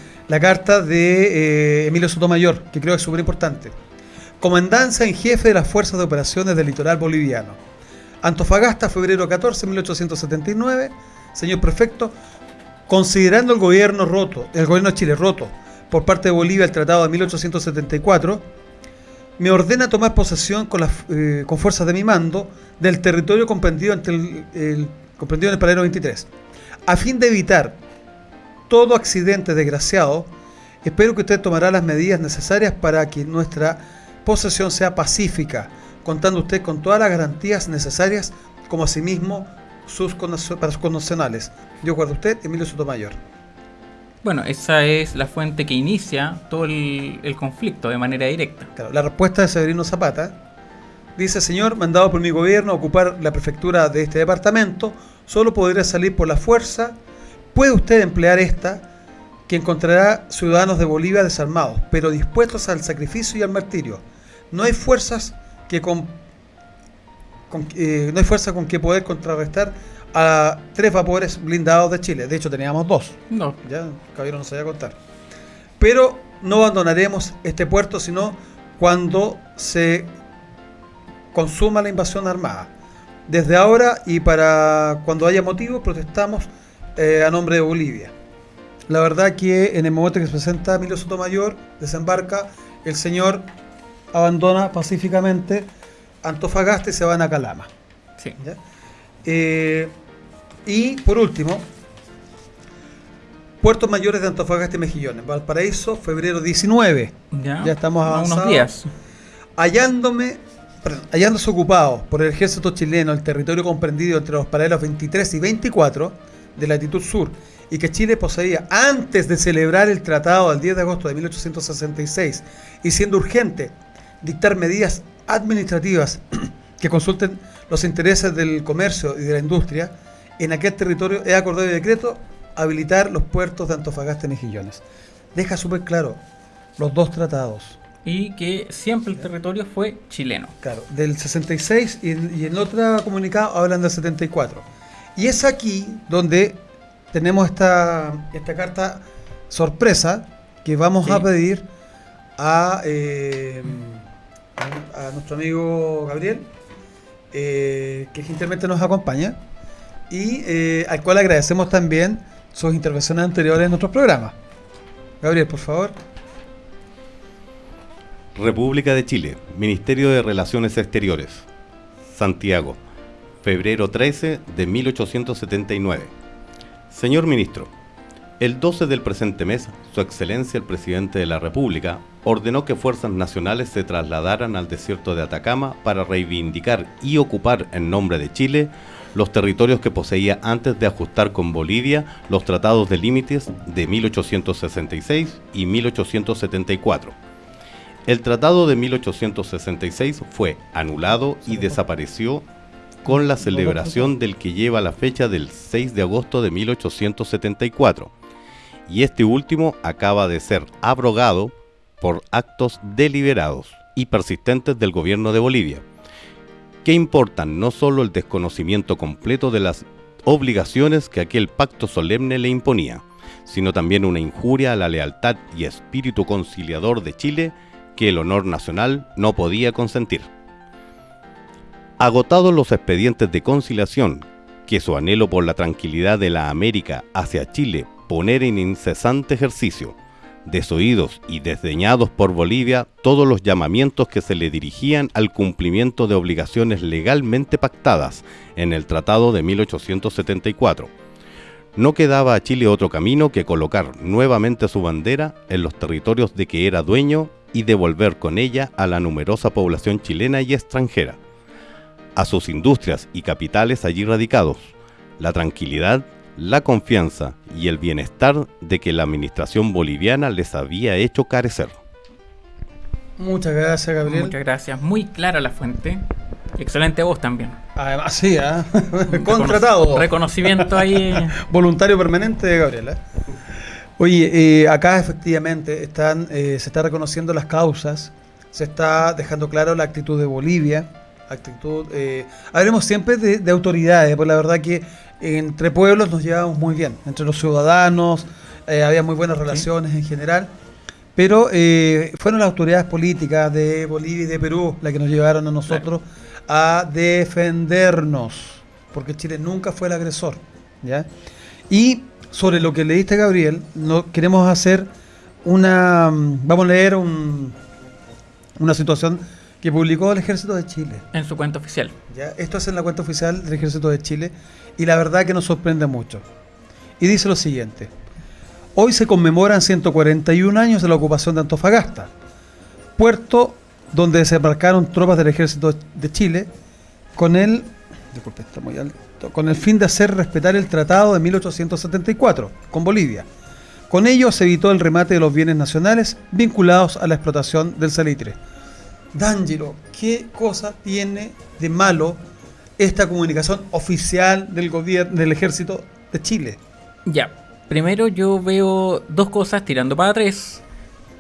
carta de eh, Emilio Sotomayor, que creo que es súper importante. Comandancia en jefe de las Fuerzas de Operaciones del Litoral Boliviano. Antofagasta, febrero 14, 1879. Señor prefecto, considerando el gobierno roto, el gobierno de Chile roto por parte de Bolivia el tratado de 1874, me ordena tomar posesión con, las, eh, con fuerzas de mi mando del territorio comprendido, el, comprendido en el paradero 23. A fin de evitar todo accidente desgraciado, espero que usted tomará las medidas necesarias para que nuestra posesión sea pacífica, contando usted con todas las garantías necesarias, como asimismo sus para sus condicionales. Yo acuerdo usted, Emilio Sotomayor. Bueno, esa es la fuente que inicia todo el, conflicto de manera directa. Claro, la respuesta de Severino Zapata dice, señor, mandado por mi gobierno a ocupar la prefectura de este departamento, solo podrá salir por la fuerza, puede usted emplear esta, que encontrará ciudadanos de Bolivia desarmados, pero dispuestos al sacrificio y al martirio. No hay fuerzas que con, eh, no hay fuerza con que poder contrarrestar a tres vapores blindados de Chile. De hecho, teníamos dos. No. Ya, caballero no sabía contar. Pero no abandonaremos este puerto sino cuando se consuma la invasión armada. Desde ahora y para cuando haya motivo, protestamos eh, a nombre de Bolivia. La verdad que en el momento que se presenta Emilio Sotomayor, desembarca, el señor abandona pacíficamente Antofagasta y se van a Calama. Sí. Eh, y por último, Puertos Mayores de Antofagasta y Mejillones, Valparaíso, febrero 19. Ya, estamos avanzados. Unos días. Hallándome, hallándose ocupado por el ejército chileno el territorio comprendido entre los paralelos 23 y 24 de latitud sur y que Chile poseía antes de celebrar el tratado del 10 de agosto de 1866 y siendo urgente dictar medidas administrativas que consulten los intereses del comercio y de la industria, en aquel territorio he acordado de decreto habilitar los puertos de Antofagasta y Mejillones. Deja súper claro los dos tratados. Y que siempre el territorio fue chileno. Claro, del 66 y, en otro comunicado hablan del 74. Y es aquí donde tenemos esta, esta carta sorpresa que vamos a pedir a... Eh, a, nuestro amigo Gabriel, eh, que gentilmente nos acompaña, y eh, al cual agradecemos también sus intervenciones anteriores en nuestros programas. Gabriel, por favor. República de Chile, Ministerio de Relaciones Exteriores, Santiago, febrero 13 de 1879. Señor Ministro, el 12 del presente mes, Su Excelencia el Presidente de la República ordenó que fuerzas nacionales se trasladaran al desierto de Atacama para reivindicar y ocupar en nombre de Chile los territorios que poseía antes de ajustar con Bolivia los tratados de límites de 1866 y 1874. El tratado de 1866 fue anulado y desapareció con la celebración del que lleva la fecha del 6 de agosto de 1874, y este último acaba de ser abrogado por actos deliberados y persistentes del gobierno de Bolivia, que importan no solo el desconocimiento completo de las obligaciones que aquel pacto solemne le imponía, sino también una injuria a la lealtad y espíritu conciliador de Chile que el honor nacional no podía consentir. Agotados los expedientes de conciliación que su anhelo por la tranquilidad de la América hacia Chile poner en incesante ejercicio, desoídos y desdeñados por Bolivia todos los llamamientos que se le dirigían al cumplimiento de obligaciones legalmente pactadas en el Tratado de 1874. No quedaba a Chile otro camino que colocar nuevamente su bandera en los territorios de que era dueño y devolver con ella a la numerosa población chilena y extranjera a sus industrias y capitales allí radicados, la tranquilidad, la confianza y el bienestar de que la administración boliviana les había hecho carecer. Muchas gracias, Gabriel. Muchas gracias. Muy clara la fuente. Excelente voz también. Además, sí, ¿eh? contratado. Reconocimiento ahí. Voluntario permanente de Gabriel. ¿eh? Oye, eh, acá efectivamente están, eh, se está reconociendo las causas, se está dejando claro la actitud de Bolivia actitud. Eh, hablemos siempre de, autoridades, porque la verdad que entre pueblos nos llevamos muy bien, entre los ciudadanos, eh, había muy buenas relaciones en general, pero eh, fueron las autoridades políticas de Bolivia y de Perú las que nos llevaron a nosotros a defendernos, porque Chile nunca fue el agresor. ¿ya? Y sobre lo que le diste, Gabriel, no, queremos hacer una. Vamos a leer un, una situación que publicó el Ejército de Chile. En su cuenta oficial. ¿Ya? Esto es en la cuenta oficial del Ejército de Chile y la verdad que nos sorprende mucho. Y dice lo siguiente. Hoy se conmemoran 141 años de la ocupación de Antofagasta, puerto donde desembarcaron tropas del Ejército de Chile con el, está muy alto, con el fin de hacer respetar el Tratado de 1874 con Bolivia. Con ello se evitó el remate de los bienes nacionales vinculados a la explotación del salitre. D'Angelo, ¿qué cosa tiene de malo esta comunicación oficial del gobierno del ejército de Chile? Ya, primero yo veo dos cosas tirando para tres.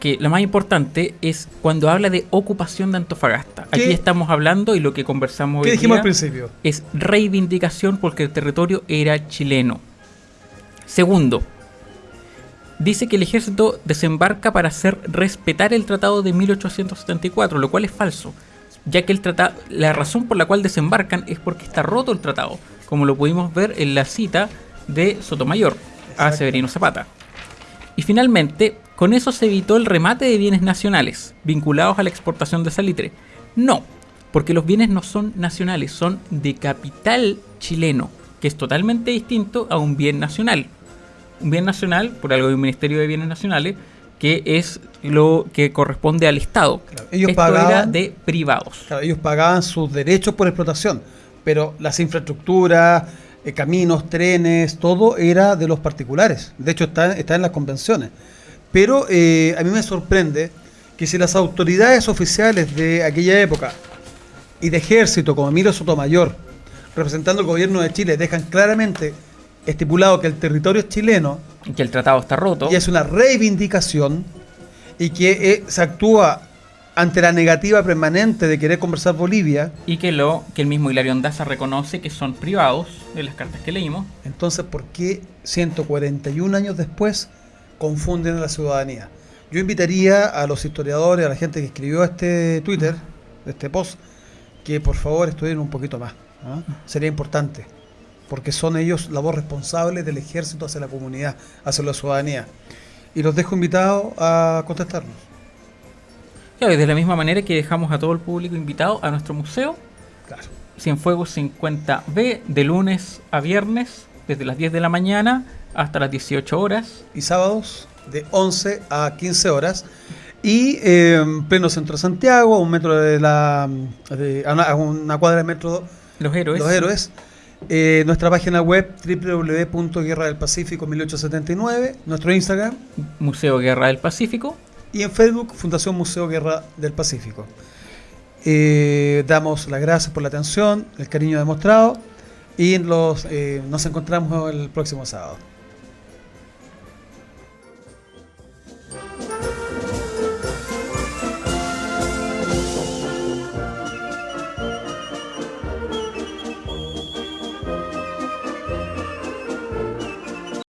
Que lo más importante es cuando habla de ocupación de Antofagasta. Aquí estamos hablando y lo que conversamos ¿Qué dijimos al principio? Es reivindicación porque el territorio era chileno. Segundo, dice que el ejército desembarca para hacer respetar el tratado de 1874, lo cual es falso, ya que el tratado, la razón por la cual desembarcan es porque está roto el tratado, como lo pudimos ver en la cita de Sotomayor a Severino Zapata. Y finalmente, con eso se evitó el remate de bienes nacionales vinculados a la exportación de salitre. No, porque los bienes no son nacionales, son de capital chileno, que es totalmente distinto a un bien nacional bien nacional, por algo de un Ministerio de Bienes Nacionales, que es lo que corresponde al Estado. ellos pagaban, de privados. ellos pagaban sus derechos por explotación, pero las infraestructuras, eh, caminos, trenes, todo era de los particulares. De hecho, está, está en las convenciones. Pero eh, a mí me sorprende que si las autoridades oficiales de aquella época y de ejército, como Emilio Sotomayor, representando el gobierno de Chile, dejan claramente estipulado que el territorio es chileno. Y que el tratado está roto. Y es una reivindicación y que eh, se actúa ante la negativa permanente de querer conversar Bolivia. Y que, lo, que el mismo Hilario Andaza reconoce que son privados de las cartas que leímos. Entonces, ¿por qué 141 años después confunden a la ciudadanía? Yo invitaría a los historiadores, a la gente que escribió este Twitter, este post, que por favor estudien un poquito más. ¿ah? Sería importante porque son ellos la voz responsable del ejército hacia la comunidad, hacia la ciudadanía. Y los dejo invitados a contestarnos. Claro, y de la misma manera que dejamos a todo el público invitado a nuestro museo. Claro. Cienfuegos 50B, de lunes a viernes, desde las 10 de la mañana hasta las 18 horas. Y sábados de 11 a 15 horas. Y eh, en pleno centro de Santiago, a un metro de la. de- a, una, a una cuadra de metro Los héroes. Los Héroes. Eh, nuestra página web www.guerradelpacífico 1879. Nuestro Instagram. Museo Guerra del Pacífico. Y en Facebook, Fundación Museo Guerra del Pacífico. Eh, damos las gracias por la atención, el cariño demostrado y los, eh, nos encontramos el próximo sábado.